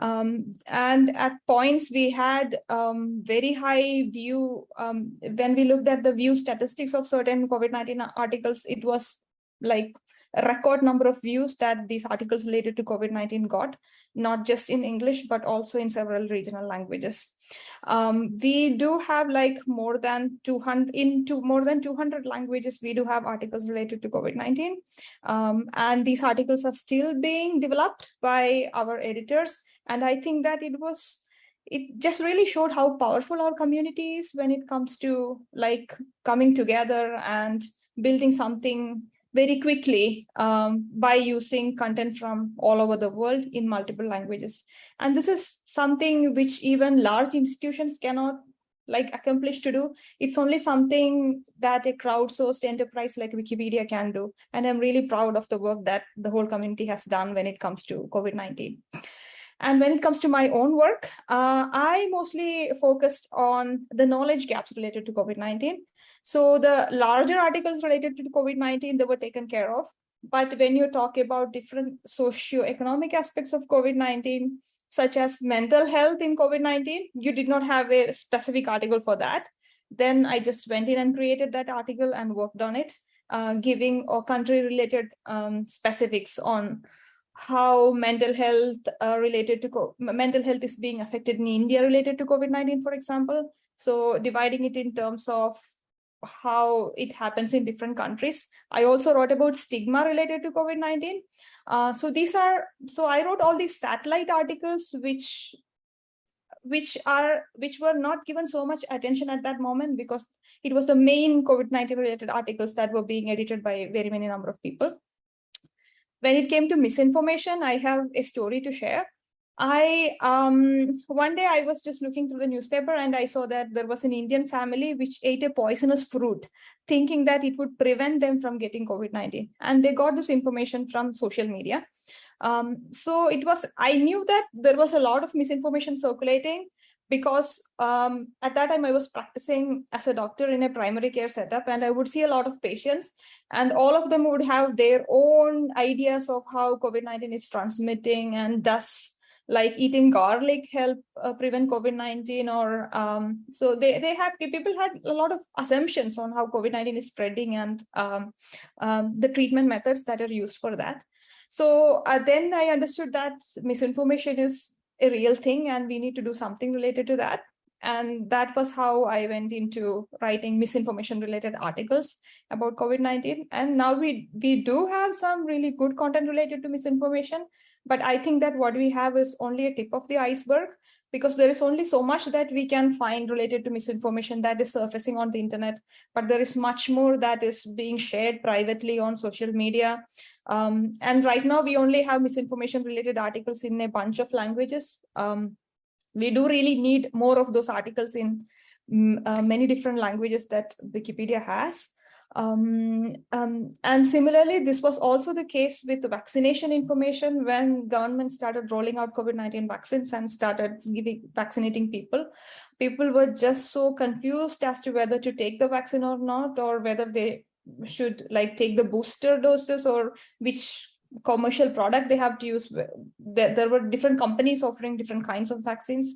Um, and at points we had um, very high view, um, when we looked at the view statistics of certain COVID-19 articles, it was like a record number of views that these articles related to COVID-19 got, not just in English, but also in several regional languages. Um, we do have like more than 200, into more than 200 languages, we do have articles related to COVID-19. Um, and these articles are still being developed by our editors. And I think that it was it just really showed how powerful our community is when it comes to like coming together and building something very quickly um, by using content from all over the world in multiple languages. And this is something which even large institutions cannot like accomplish to do. It's only something that a crowdsourced enterprise like Wikipedia can do. And I'm really proud of the work that the whole community has done when it comes to COVID-19. And when it comes to my own work, uh, I mostly focused on the knowledge gaps related to COVID-19. So the larger articles related to COVID-19, they were taken care of. But when you talk about different socio-economic aspects of COVID-19, such as mental health in COVID-19, you did not have a specific article for that. Then I just went in and created that article and worked on it, uh, giving a country-related um, specifics on how mental health uh, related to mental health is being affected in India related to COVID-19, for example. So dividing it in terms of how it happens in different countries. I also wrote about stigma related to COVID-19. Uh, so these are, so I wrote all these satellite articles, which which are which were not given so much attention at that moment because it was the main COVID-19 related articles that were being edited by very many number of people when it came to misinformation, I have a story to share. I um one day I was just looking through the newspaper and I saw that there was an Indian family which ate a poisonous fruit, thinking that it would prevent them from getting COVID-19. And they got this information from social media. Um, so it was I knew that there was a lot of misinformation circulating because um, at that time I was practicing as a doctor in a primary care setup and I would see a lot of patients and all of them would have their own ideas of how COVID-19 is transmitting and thus like eating garlic help uh, prevent COVID-19 or um, so they, they had people had a lot of assumptions on how COVID-19 is spreading and um, um, the treatment methods that are used for that. So uh, then I understood that misinformation is a real thing and we need to do something related to that. And that was how I went into writing misinformation related articles about COVID-19. And now we, we do have some really good content related to misinformation, but I think that what we have is only a tip of the iceberg because there is only so much that we can find related to misinformation that is surfacing on the internet, but there is much more that is being shared privately on social media. Um, and right now we only have misinformation related articles in a bunch of languages. Um, we do really need more of those articles in mm, uh, many different languages that Wikipedia has. Um, um, and similarly, this was also the case with the vaccination information when government started rolling out COVID-19 vaccines and started giving vaccinating people. People were just so confused as to whether to take the vaccine or not, or whether they should like take the booster doses or which commercial product they have to use. There, there were different companies offering different kinds of vaccines.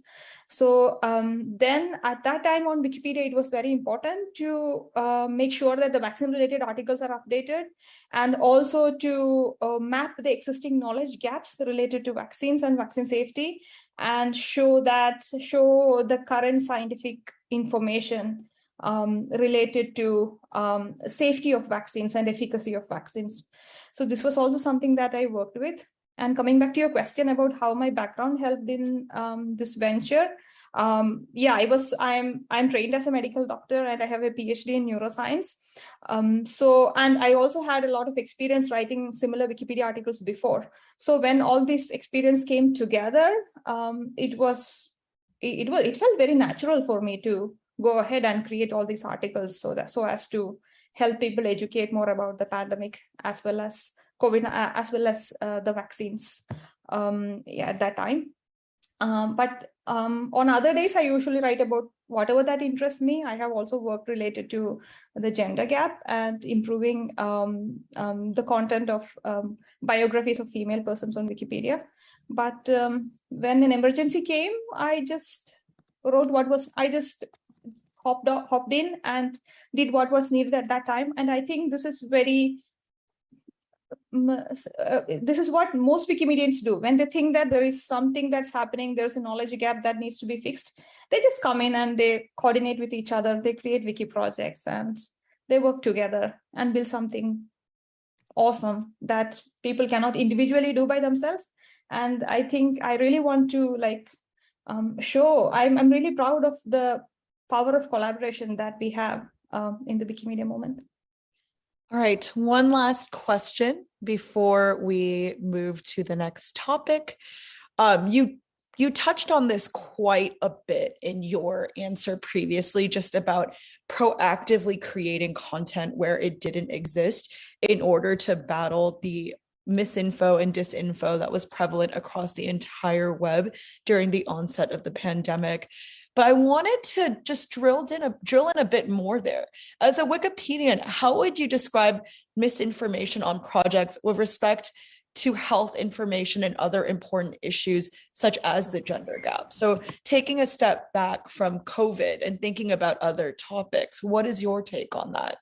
So um, then at that time on wikipedia it was very important to uh, make sure that the vaccine related articles are updated and also to uh, map the existing knowledge gaps related to vaccines and vaccine safety and show that show the current scientific information um, related to um, safety of vaccines and efficacy of vaccines. So this was also something that I worked with. And coming back to your question about how my background helped in um, this venture, um, yeah, I was I'm I'm trained as a medical doctor and I have a PhD in neuroscience. Um, so and I also had a lot of experience writing similar Wikipedia articles before. So when all this experience came together, um, it was it, it was it felt very natural for me to go ahead and create all these articles so that so as to help people educate more about the pandemic as well as COVID, uh, as well as uh, the vaccines um, yeah, at that time. Um, but um, on other days, I usually write about whatever that interests me. I have also worked related to the gender gap and improving um, um, the content of um, biographies of female persons on Wikipedia. But when an emergency came, I just wrote what was, I just hopped hopped in and did what was needed at that time and i think this is very uh, this is what most Wikimedians do. When they think that there is something that's happening, there's a knowledge gap that needs to be fixed, they just come in and they coordinate with each other. They create wiki projects and they work together and build something awesome that people cannot individually do by themselves. And I think I really want to like um, show, I'm, I'm really proud of the power of collaboration that we have um, in the Wikimedia moment. All right, one last question before we move to the next topic. Um, you you touched on this quite a bit in your answer previously, just about proactively creating content where it didn't exist in order to battle the misinfo and disinfo that was prevalent across the entire web during the onset of the pandemic. But I wanted to just drill in a drill in a bit more there. As a Wikipedian, how would you describe misinformation on projects with respect to health information and other important issues such as the gender gap? So taking a step back from COVID and thinking about other topics, what is your take on that?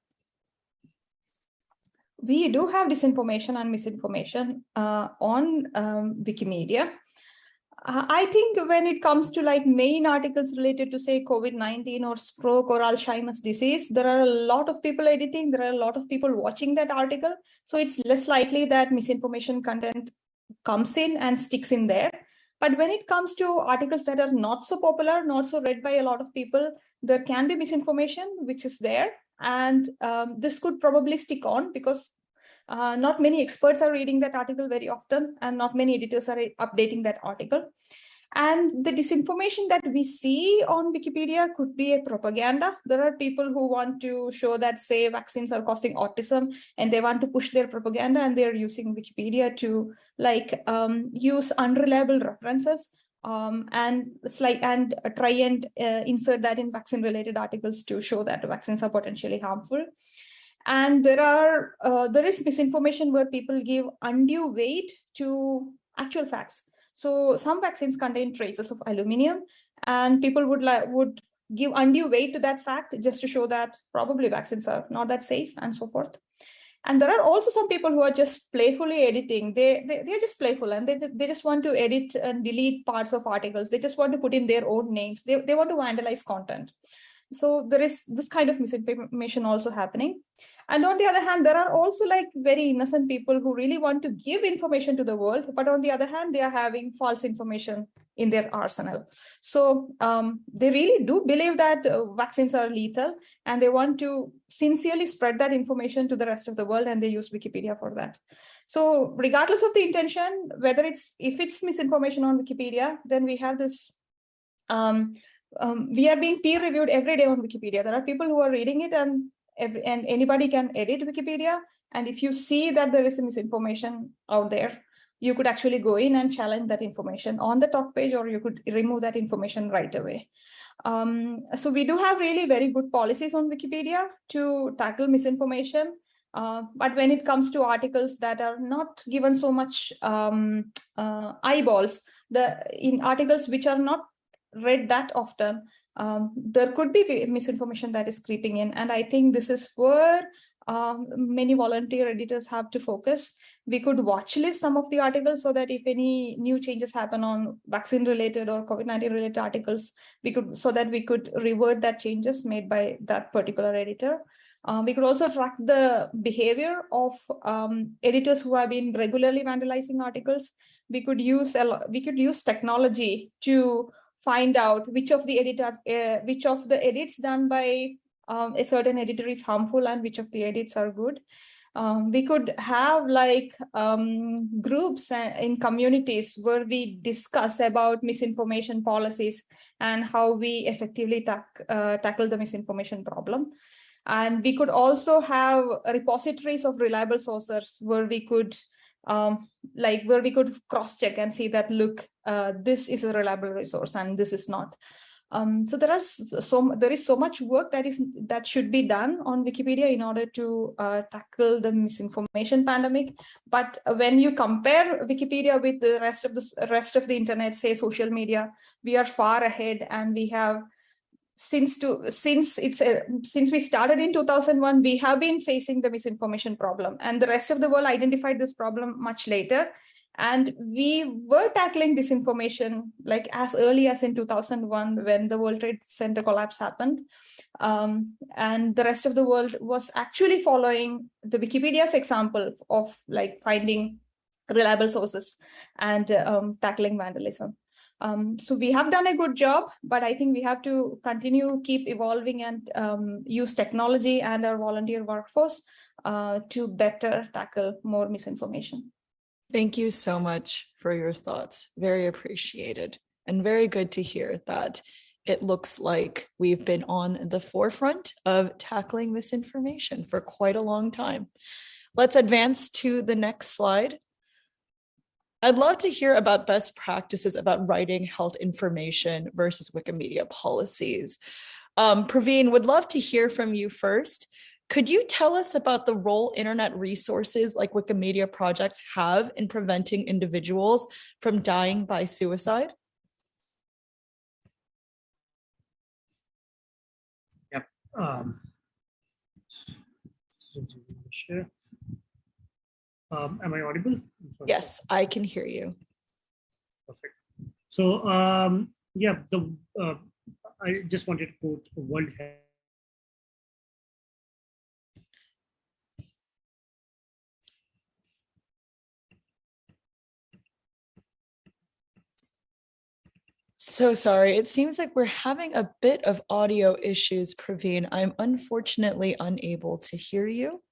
we do have disinformation and misinformation uh, on um, Wikimedia. Uh, I think when it comes to like main articles related to say COVID-19 or stroke or Alzheimer's disease, there are a lot of people editing, there are a lot of people watching that article. So it's less likely that misinformation content comes in and sticks in there. But when it comes to articles that are not so popular, not so read by a lot of people, there can be misinformation, which is there. And um, this could probably stick on because uh, not many experts are reading that article very often and not many editors are updating that article. And the disinformation that we see on Wikipedia could be a propaganda. There are people who want to show that, say, vaccines are causing autism, and they want to push their propaganda, and they're using Wikipedia to like um, use unreliable references um, and like and try and uh, insert that in vaccine-related articles to show that vaccines are potentially harmful. And there are uh, there is misinformation where people give undue weight to actual facts. So some vaccines contain traces of aluminium, and people would like would give undue weight to that fact just to show that probably vaccines are not that safe and so forth. And there are also some people who are just playfully editing. They, they, they're just playful and they, they just want to edit and delete parts of articles. They just want to put in their own names. They, they want to vandalize content. So there is this kind of misinformation also happening. And on the other hand, there are also like very innocent people who really want to give information to the world. But on the other hand, they are having false information in their arsenal. So um, they really do believe that uh, vaccines are lethal and they want to sincerely spread that information to the rest of the world and they use Wikipedia for that. So regardless of the intention, whether it's if it's misinformation on Wikipedia, then we have this um, um, we are being peer reviewed every day on Wikipedia. There are people who are reading it and every, and anybody can edit Wikipedia. And if you see that there is misinformation out there, you could actually go in and challenge that information on the talk page, or you could remove that information right away. Um, so we do have really very good policies on Wikipedia to tackle misinformation. Uh, but when it comes to articles that are not given so much um, uh, eyeballs, the in articles which are not read that often, um, there could be misinformation that is creeping in. And I think this is where um, many volunteer editors have to focus. We could watch list some of the articles so that if any new changes happen on vaccine related or COVID-19 related articles, we could so that we could revert that changes made by that particular editor. Um, we could also track the behavior of um, editors who have been regularly vandalizing articles. We could use we could use technology to find out which of the editors, uh, which of the edits done by um, a certain editor is harmful and which of the edits are good. Um, we could have like um, groups in communities where we discuss about misinformation policies and how we effectively uh, tackle the misinformation problem. And we could also have repositories of reliable sources where we could um, like where we could cross check and see that, look, uh, this is a reliable resource and this is not. Um, so there are so there is so much work that is that should be done on Wikipedia in order to uh, tackle the misinformation pandemic. But when you compare Wikipedia with the rest of the rest of the internet, say social media, we are far ahead and we have since to since it's a, since we started in 2001 we have been facing the misinformation problem. And the rest of the world identified this problem much later. And we were tackling disinformation like as early as in 2001 when the world trade center collapse happened. Um, and the rest of the world was actually following the wikipedia's example of like finding reliable sources and um, tackling vandalism um, so we have done a good job, but I think we have to continue, keep evolving and um, use technology and our volunteer workforce uh, to better tackle more misinformation. Thank you so much for your thoughts. Very appreciated and very good to hear that it looks like we've been on the forefront of tackling misinformation for quite a long time. Let's advance to the next slide. I'd love to hear about best practices about writing health information versus Wikimedia policies. Um, Praveen, would love to hear from you first. Could you tell us about the role internet resources like Wikimedia projects have in preventing individuals from dying by suicide? Yep. Um. Um, am I audible? Yes, I can hear you. Perfect. So um, yeah, the uh, I just wanted to quote World Health. So sorry. It seems like we're having a bit of audio issues, Praveen. I'm unfortunately unable to hear you.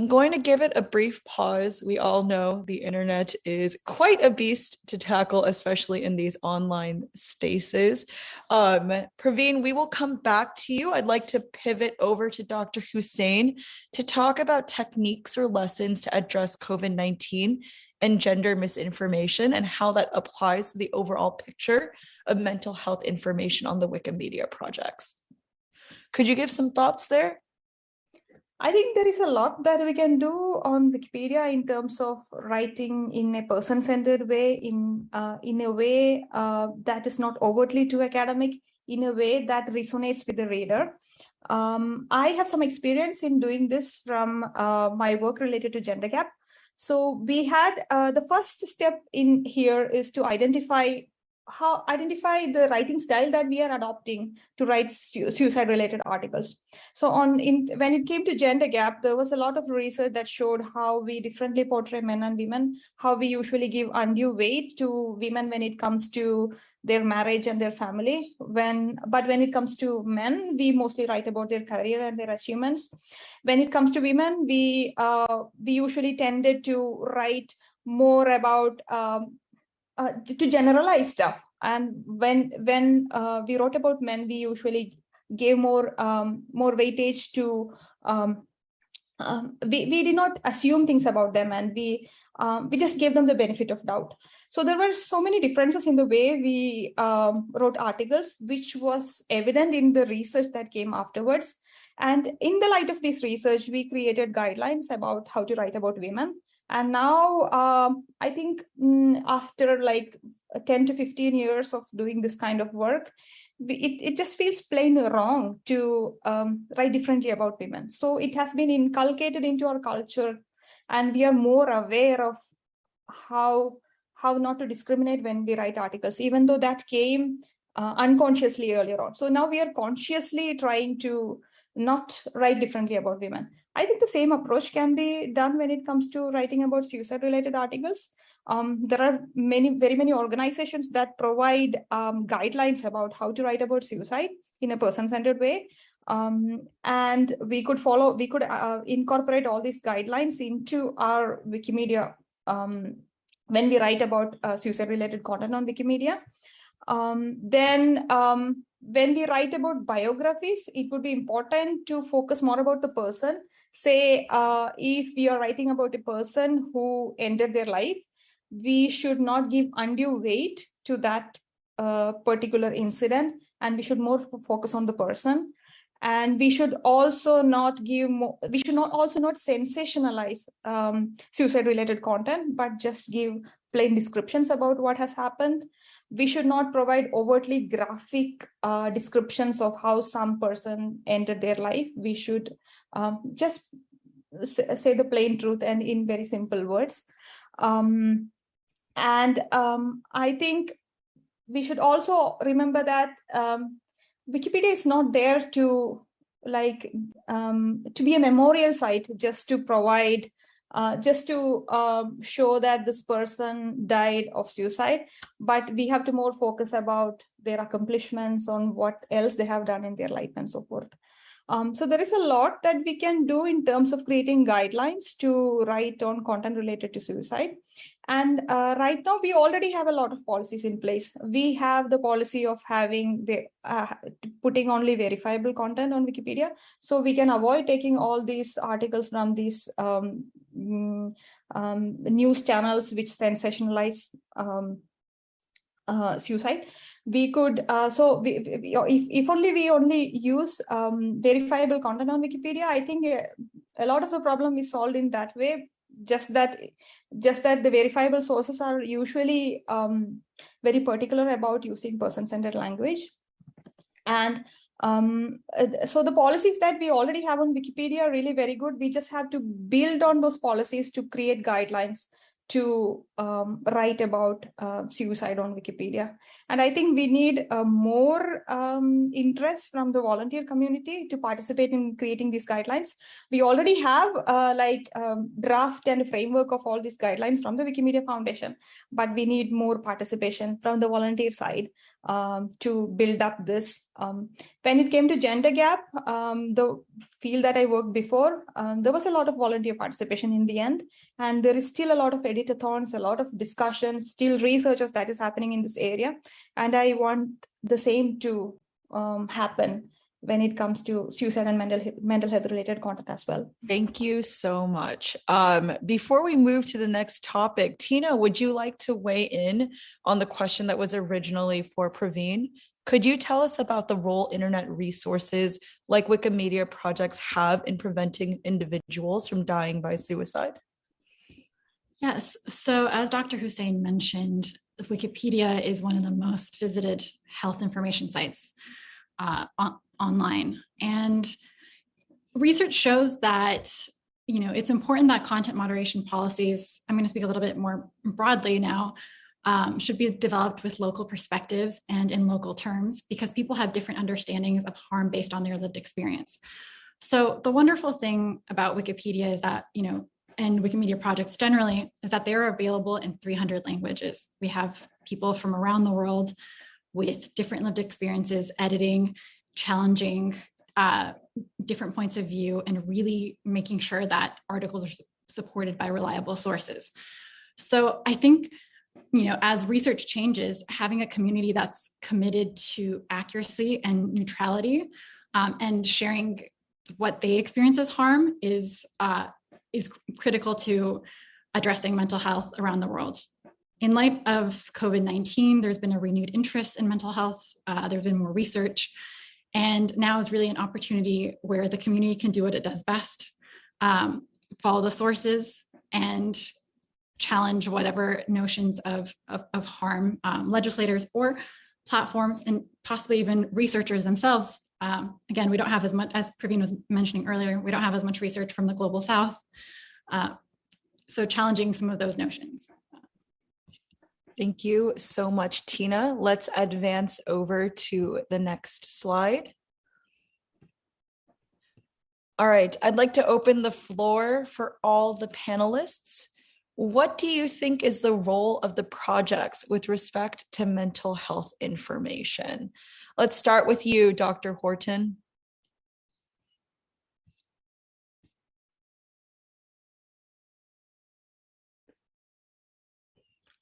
I'm going to give it a brief pause. We all know the internet is quite a beast to tackle, especially in these online spaces. Um, Praveen, we will come back to you. I'd like to pivot over to Dr. Hussain to talk about techniques or lessons to address COVID-19 and gender misinformation and how that applies to the overall picture of mental health information on the Wikimedia projects. Could you give some thoughts there? I think there is a lot that we can do on Wikipedia in terms of writing in a person-centered way, in uh, in a way uh, that is not overtly too academic, in a way that resonates with the reader. Um, I have some experience in doing this from uh, my work related to gender gap. So we had uh, the first step in here is to identify how identify the writing style that we are adopting to write suicide related articles. So on in when it came to gender gap there was a lot of research that showed how we differently portray men and women how we usually give undue weight to women when it comes to their marriage and their family. When but when it comes to men we mostly write about their career and their achievements. When it comes to women we uh, we usually tended to write more about um, uh, to generalize stuff. And when when uh, we wrote about men, we usually gave more um, more weightage to um, um, we, we did not assume things about them and we um, we just gave them the benefit of doubt. So there were so many differences in the way we um, wrote articles, which was evident in the research that came afterwards. And in the light of this research, we created guidelines about how to write about women. And now um, I think mm, after like 10 to 15 years of doing this kind of work, it, it just feels plain wrong to um, write differently about women. So it has been inculcated into our culture and we are more aware of how how not to discriminate when we write articles, even though that came uh, unconsciously earlier on. So now we are consciously trying to not write differently about women. I think the same approach can be done when it comes to writing about suicide related articles. Um, there are many, very many organizations that provide um, guidelines about how to write about suicide in a person-centered way. Um, and we could follow, we could uh, incorporate all these guidelines into our Wikimedia um, when we write about uh, suicide related content on Wikimedia. Um, then um, when we write about biographies, it would be important to focus more about the person. Say, uh, if we are writing about a person who ended their life, we should not give undue weight to that uh, particular incident, and we should more focus on the person. and we should also not give more, we should not also not sensationalize um, suicide related content, but just give plain descriptions about what has happened. We should not provide overtly graphic uh, descriptions of how some person ended their life. We should um, just say the plain truth and in very simple words. Um, and um, I think we should also remember that um, Wikipedia is not there to like um, to be a memorial site just to provide uh, just to um, show that this person died of suicide but we have to more focus about their accomplishments on what else they have done in their life and so forth um, so there is a lot that we can do in terms of creating guidelines to write on content related to suicide. And uh, right now, we already have a lot of policies in place. We have the policy of having the uh, putting only verifiable content on Wikipedia, so we can avoid taking all these articles from these um, mm, um, news channels which sensationalize um, uh, suicide. We could uh, so we, we- if, if only we only use um, verifiable content on wikipedia i think uh, a lot of the problem is solved in that way just that just that the verifiable sources are usually um, very particular about using person-centered language. And um, uh, so the policies that we already have on wikipedia are really very good. We just have to build on those policies to create guidelines to um, write about uh, suicide on Wikipedia. And I think we need uh, more um, interest from the volunteer community to participate in creating these guidelines. We already have uh, like um, draft and framework of all these guidelines from the Wikimedia Foundation, but we need more participation from the volunteer side um, to build up this. Um, when it came to gender gap, um, the field that I worked before, there was a lot of volunteer participation in the end, and there is still a lot of editathons, a lot of discussions, still researchers that is happening in this area, and I want the same to um, happen when it comes to suicide and mental mental health related content as well. Thank you so much. Um, before we move to the next topic, Tina, would you like to weigh in on the question that was originally for Praveen? Could you tell us about the role internet resources like Wikimedia projects have in preventing individuals from dying by suicide? Yes. So, as Dr. Hussain mentioned, Wikipedia is one of the most visited health information sites uh, on- online. And research shows that you know it's important that content moderation policies i'm going to speak a little bit more broadly now um, should be developed with local perspectives and in local terms because people have different understandings of harm based on their lived experience so the wonderful thing about wikipedia is that you know and Wikimedia projects generally is that they're available in 300 languages. We have people from around the world with different lived experiences, editing, challenging uh, different points of view, and really making sure that articles are supported by reliable sources. So I think, you know, as research changes, having a community that's committed to accuracy and neutrality um, and sharing what they experience as harm is uh, is critical to addressing mental health around the world. In light of COVID 19, there's been a renewed interest in mental health, uh, there's been more research, and now is really an opportunity where the community can do what it does best um, follow the sources and challenge whatever notions of, of, of harm um, legislators or platforms and possibly even researchers themselves um, again, we don't have as much, as Praveen was mentioning earlier, we don't have as much research from the global south. Uh, so challenging some of those notions. Thank you so much, Tina. Let's advance over to the next slide. All right, I'd like to open the floor for all the panelists. What do you think is the role of the projects with respect to mental health information? Let's start with you, Dr. Horton.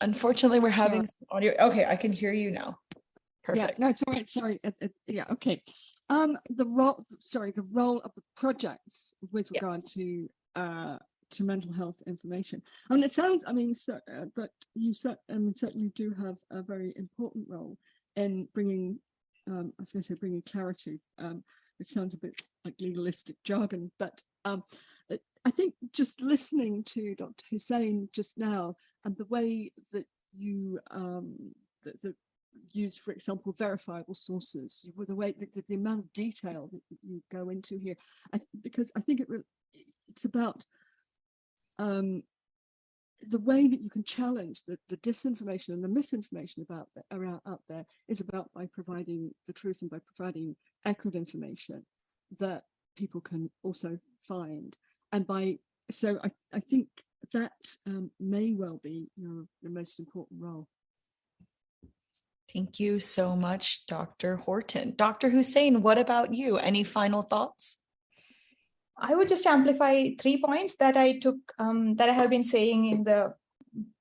Unfortunately, we're having some audio. Okay, I can hear you now. Perfect. Yeah, no, it's all right. Sorry. Uh, uh, yeah, okay. Um, the role, sorry, the role of the projects with regard Yes. to uh to mental health information. I mean, it sounds. I mean, so, uh, that you cer- I mean, certainly do have a very important role in bringing um, I was going to say bringing clarity, um, which sounds a bit like legalistic jargon, but um, I think just listening to Dr. Hussain just now and the way that you um, that, that use, for example, verifiable sources, you- the way the, the amount of detail that, that you go into here, I, because I think it it's about um, the way that you can challenge the, the disinformation and the misinformation about the, around out there is about by providing the truth and by providing accurate information that people can also find and by so I, I think that um, may well be your, your most important role. Thank you so much, Dr. Horton. Dr. Hussain, what about you? Any final thoughts? I would just amplify three points that I took um, that I have been saying in the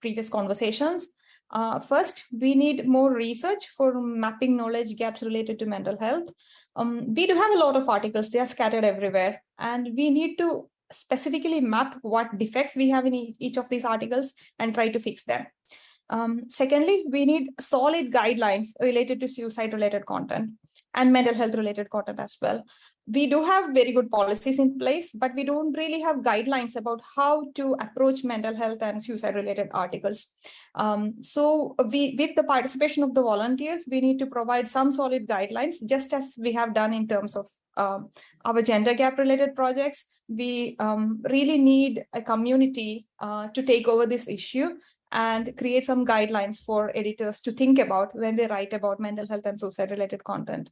previous conversations. Uh, first, we need more research for mapping knowledge gaps related to mental health. Um, we do have a lot of articles, they are scattered everywhere, and we need to specifically map what defects we have in each of these articles and try to fix them. Um, secondly, we need solid guidelines related to suicide related content and mental health related content as well we do have very good policies in place, but we don't really have guidelines about how to approach mental health and suicide related articles. Um, so we, with the participation of the volunteers, we need to provide some solid guidelines, just as we have done in terms of um, our gender gap related projects. We um, really need a community uh, to take over this issue and create some guidelines for editors to think about when they write about mental health and suicide related content.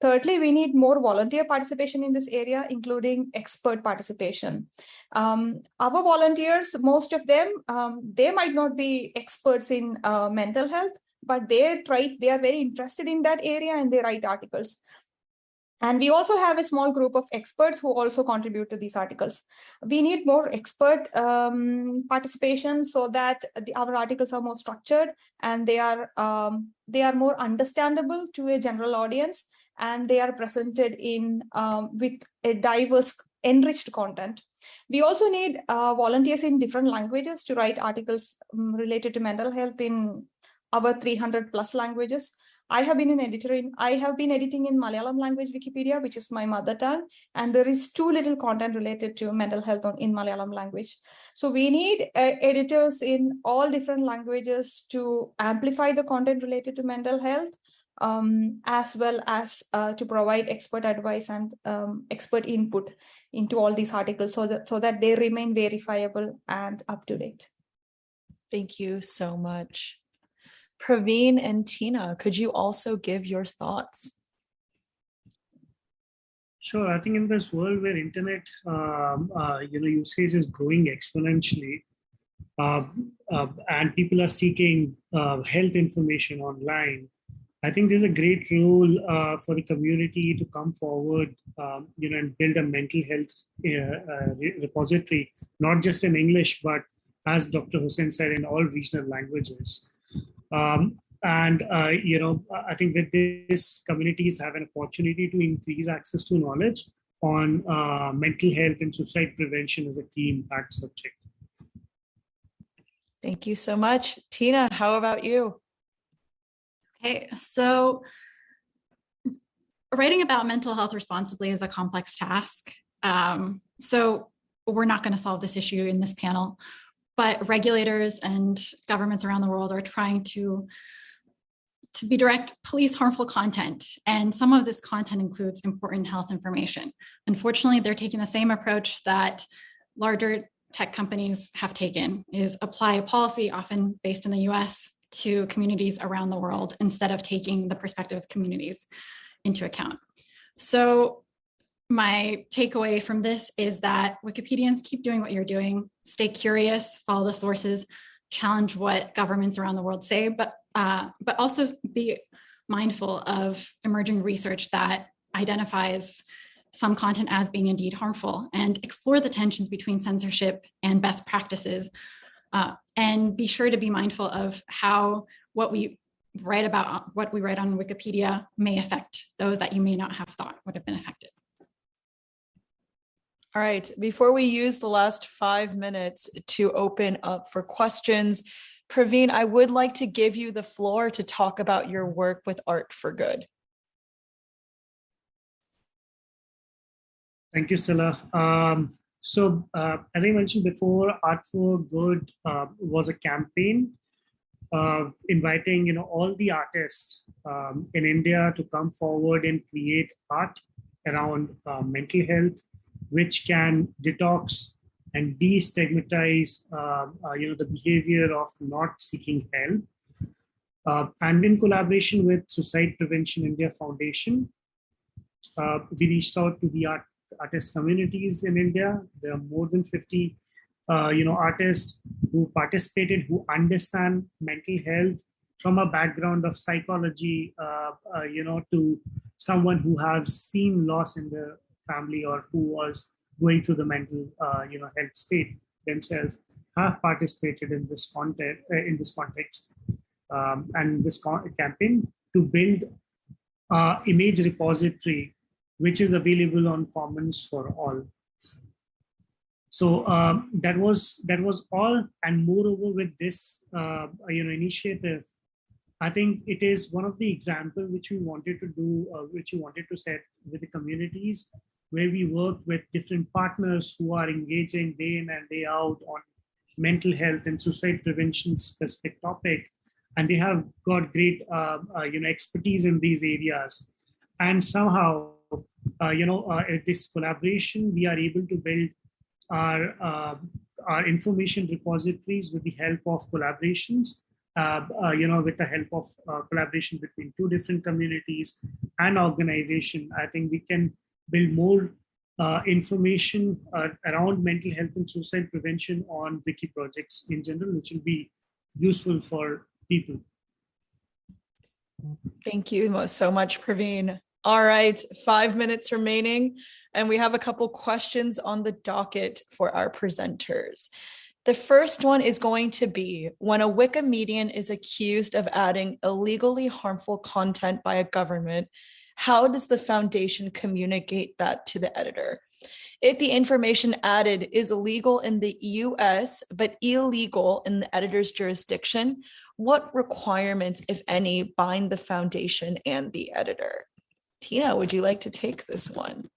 Thirdly, we need more volunteer participation in this area, including expert participation. Um, our volunteers, most of them, um, they might not be experts in uh, mental health, but they try, they are very interested in that area and they write articles. And we also have a small group of experts who also contribute to these articles. We need more expert um, participation so that the, our articles are more structured and they are um, they are more understandable to a general audience and they are presented in um, with a diverse enriched content. We also need uh, volunteers in different languages to write articles um, related to mental health in our 300 plus languages. I have been an editor in, I have been editing in Malayalam language Wikipedia, which is my mother tongue, and there is too little content related to mental health on, in Malayalam language. So we need uh, editors in all different languages to amplify the content related to mental health, um, as well as uh, to provide expert advice and um, expert input into all these articles so that, so that they remain verifiable and up to date. Thank you so much. Praveen and Tina, could you also give your thoughts? Sure. I think in this world where internet, um, uh, you know, usage is growing exponentially, uh, uh, and people are seeking uh, health information online, I think there's a great role uh, for the community to come forward, um, you know, and build a mental health uh, repository, not just in English, but as Dr. Hussain said, in all regional languages. Um, and uh, you know, I think that this communities have an opportunity to increase access to knowledge on uh, mental health and suicide prevention as a key impact subject. Thank you so much. Tina, how about you? Okay, so writing about mental health responsibly is a complex task. Um, so we're not going to solve this issue in this panel, but regulators and governments around the world are trying to to be direct police harmful content. And some of this content includes important health information. Unfortunately they're taking the same approach that larger tech companies have taken is apply a policy often based in the us to communities around the world instead of taking the perspective of communities into account. So my takeaway from this is that Wikipedians keep doing what you're doing, stay curious, follow the sources, challenge what governments around the world say, but uh, but also be mindful of emerging research that identifies some content as being indeed harmful and explore the tensions between censorship and best practices uh, and be sure to be mindful of how what we write about, what we write on Wikipedia may affect those that you may not have thought would have been affected. All right, before we use the last five minutes to open up for questions, Praveen, I would like to give you the floor to talk about your work with Art for Good. Thank you, Stella. Um, so uh, as I mentioned before, Art for Good uh, was a campaign uh, inviting you know all the artists um, in India to come forward and create art around uh, mental health, which can detox and destigmatize, um, uh, you know, the behavior of not seeking help. Uh, and in collaboration with Suicide Prevention India Foundation, uh, we reached out to the art, artist communities in India. There are more than 50, uh, you know, artists who participated, who understand mental health from a background of psychology, uh, uh, you know, to someone who has seen loss in the family or who was going through the mental, uh, you know, health state themselves, have participated in this context. in this context, um, and this campaign to build uh, image repository which is available on commons for all so um, that was that was all and moreover with this uh, you know initiative i think it is one of the example which we wanted to do uh, which we wanted to set with the communities where we work with different partners who are engaging day in and day out on mental health and suicide prevention specific topic. And they have got great uh, uh, you know expertise in these areas. And somehow uh, you know uh, this collaboration we are able to build our uh, our information repositories with the help of collaborations uh, you know with the help of collaboration between two different communities and organization. I think we can build more uh, information uh, around mental health and suicide prevention on wiki projects in general, which will be useful for people. Thank you so much, Praveen. All right, five minutes remaining, and we have a couple questions on the docket for our presenters. The first one is going to be when a Wikimedian is accused of adding illegally harmful content by a government, how does the foundation communicate that to the editor? If the information added is illegal in the US, but illegal in the editor's jurisdiction, what requirements, if any, bind the foundation and the editor? Tina, would you like to take this one?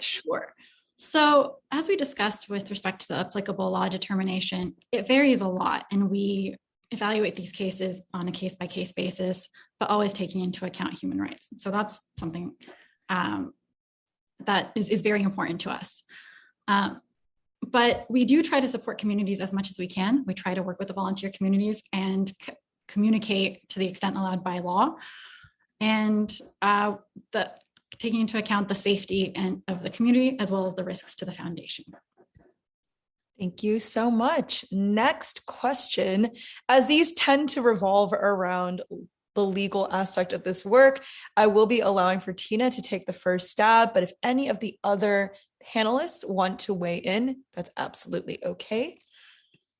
Sure. So as we discussed with respect to the applicable law determination, it varies a lot and we evaluate these cases on a case by case basis, but always taking into account human rights. So that's something um, that is, is very important to us. Um, but we do try to support communities as much as we can. We try to work with the volunteer communities and communicate to the extent allowed by law and uh, the, taking into account the safety and of the community as well as the risks to the foundation. Thank you so much. Next question, as these tend to revolve around the legal aspect of this work, I will be allowing for Tina to take the first stab, but if any of the other panelists want to weigh in, that's absolutely okay.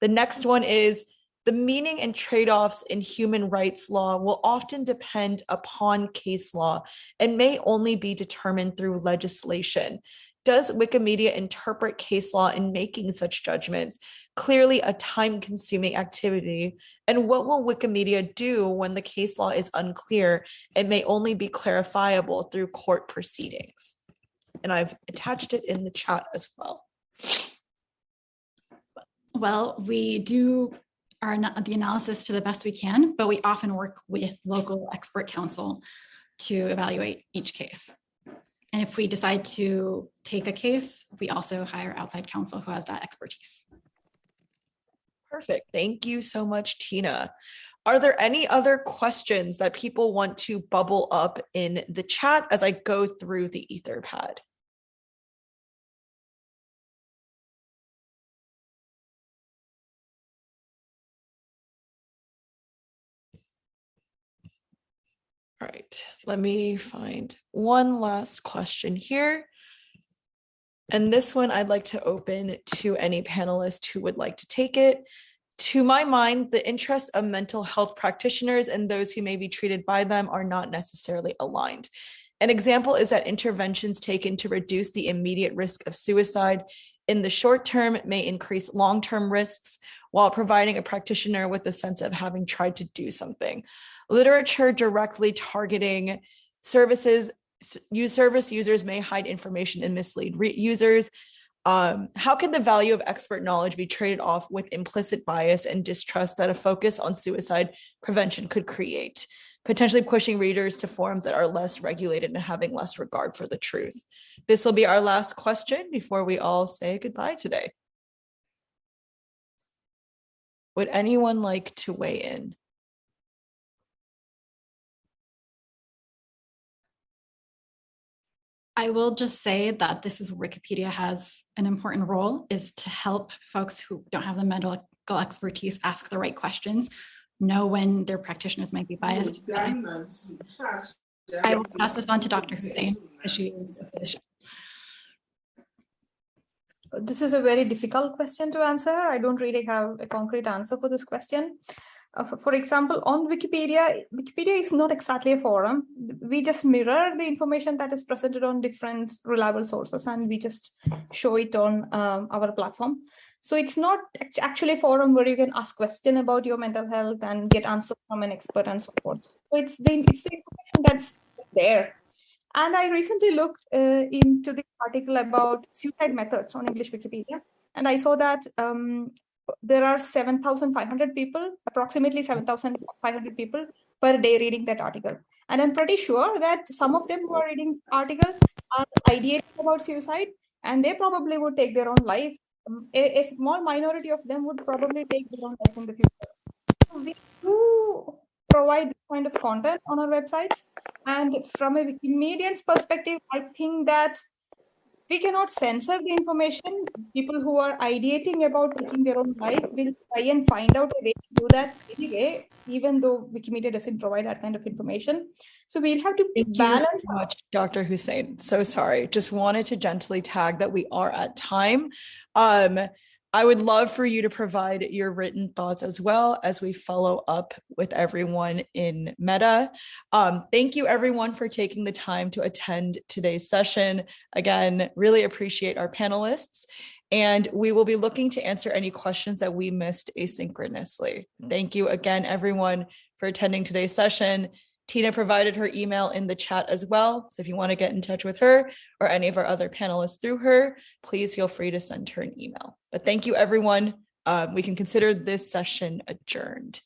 The next one is the meaning and trade-offs in human rights law will often depend upon case law and may only be determined through legislation. Does Wikimedia interpret case law in making such judgments? Clearly a time consuming activity. And what will Wikimedia do when the case law is unclear? It may only be clarifiable through court proceedings. And I've attached it in the chat as well. Well, we do our the analysis to the best we can, but we often work with local expert counsel to evaluate each case. And if we decide to take a case, we also hire outside counsel who has that expertise. Perfect. Thank you so much, Tina. Are there any other questions that people want to bubble up in the chat as I go through the Etherpad? All right, let me find one last question here. And this one I'd like to open to any panelist who would like to take it. To my mind, the interests of mental health practitioners and those who may be treated by them are not necessarily aligned. An example is that interventions taken to reduce the immediate risk of suicide in the short term may increase long-term risks while providing a practitioner with a sense of having tried to do something literature directly targeting services use service users may hide information and mislead users. Um, how can the value of expert knowledge be traded off with implicit bias and distrust that a focus on suicide prevention could create, potentially pushing readers to forums that are less regulated and having less regard for the truth? This will be our last question before we all say goodbye today. Would anyone like to weigh in? I will just say that this is where Wikipedia has an important role is to help folks who don't have the medical expertise ask the right questions, know when their practitioners might be biased. I will pass this on to Dr. Hussain, she is a physician. This is a very difficult question to answer. I don't really have a concrete answer for this question. For, for example, on Wikipedia, Wikipedia is not exactly a forum. We just mirror the information that is presented on different reliable sources and we just show it on um, our platform. So it's not actually a forum where you can ask question about your mental health and get answers from an expert and so forth. So it's the, it's the information that's there. And I recently looked uh, into the article about suicide methods on English Wikipedia, and I saw that um, there are 7,500 people, approximately 7,500 people per day reading that article. And I'm pretty sure that some of them who are reading article are ideating about suicide, and they probably would take their own life. Um, a, a small minority of them would probably take their own life in the future. So we do provide this kind of content on our websites. And from a Wikimedian's perspective, I think that we cannot censor the information. People who are ideating about taking their own life will try and find out a way to do that anyway, even though Wikimedia doesn't provide that kind of information. So we'll have to Thank balance. so much, Dr. Hussain. So sorry. Just wanted to gently tag that we are at time. Um, I would love for you to provide your written thoughts as well as we follow up with everyone in Meta. Um, thank you everyone for taking the time to attend today's session. Again, really appreciate our panelists. And we will be looking to answer any questions that we missed asynchronously. Thank you again, everyone, for attending today's session. Tina provided her email in the chat as well. So if you want to get in touch with her or any of our other panelists through her, please feel free to send her an email. But thank you, everyone. Um, we can consider this session adjourned.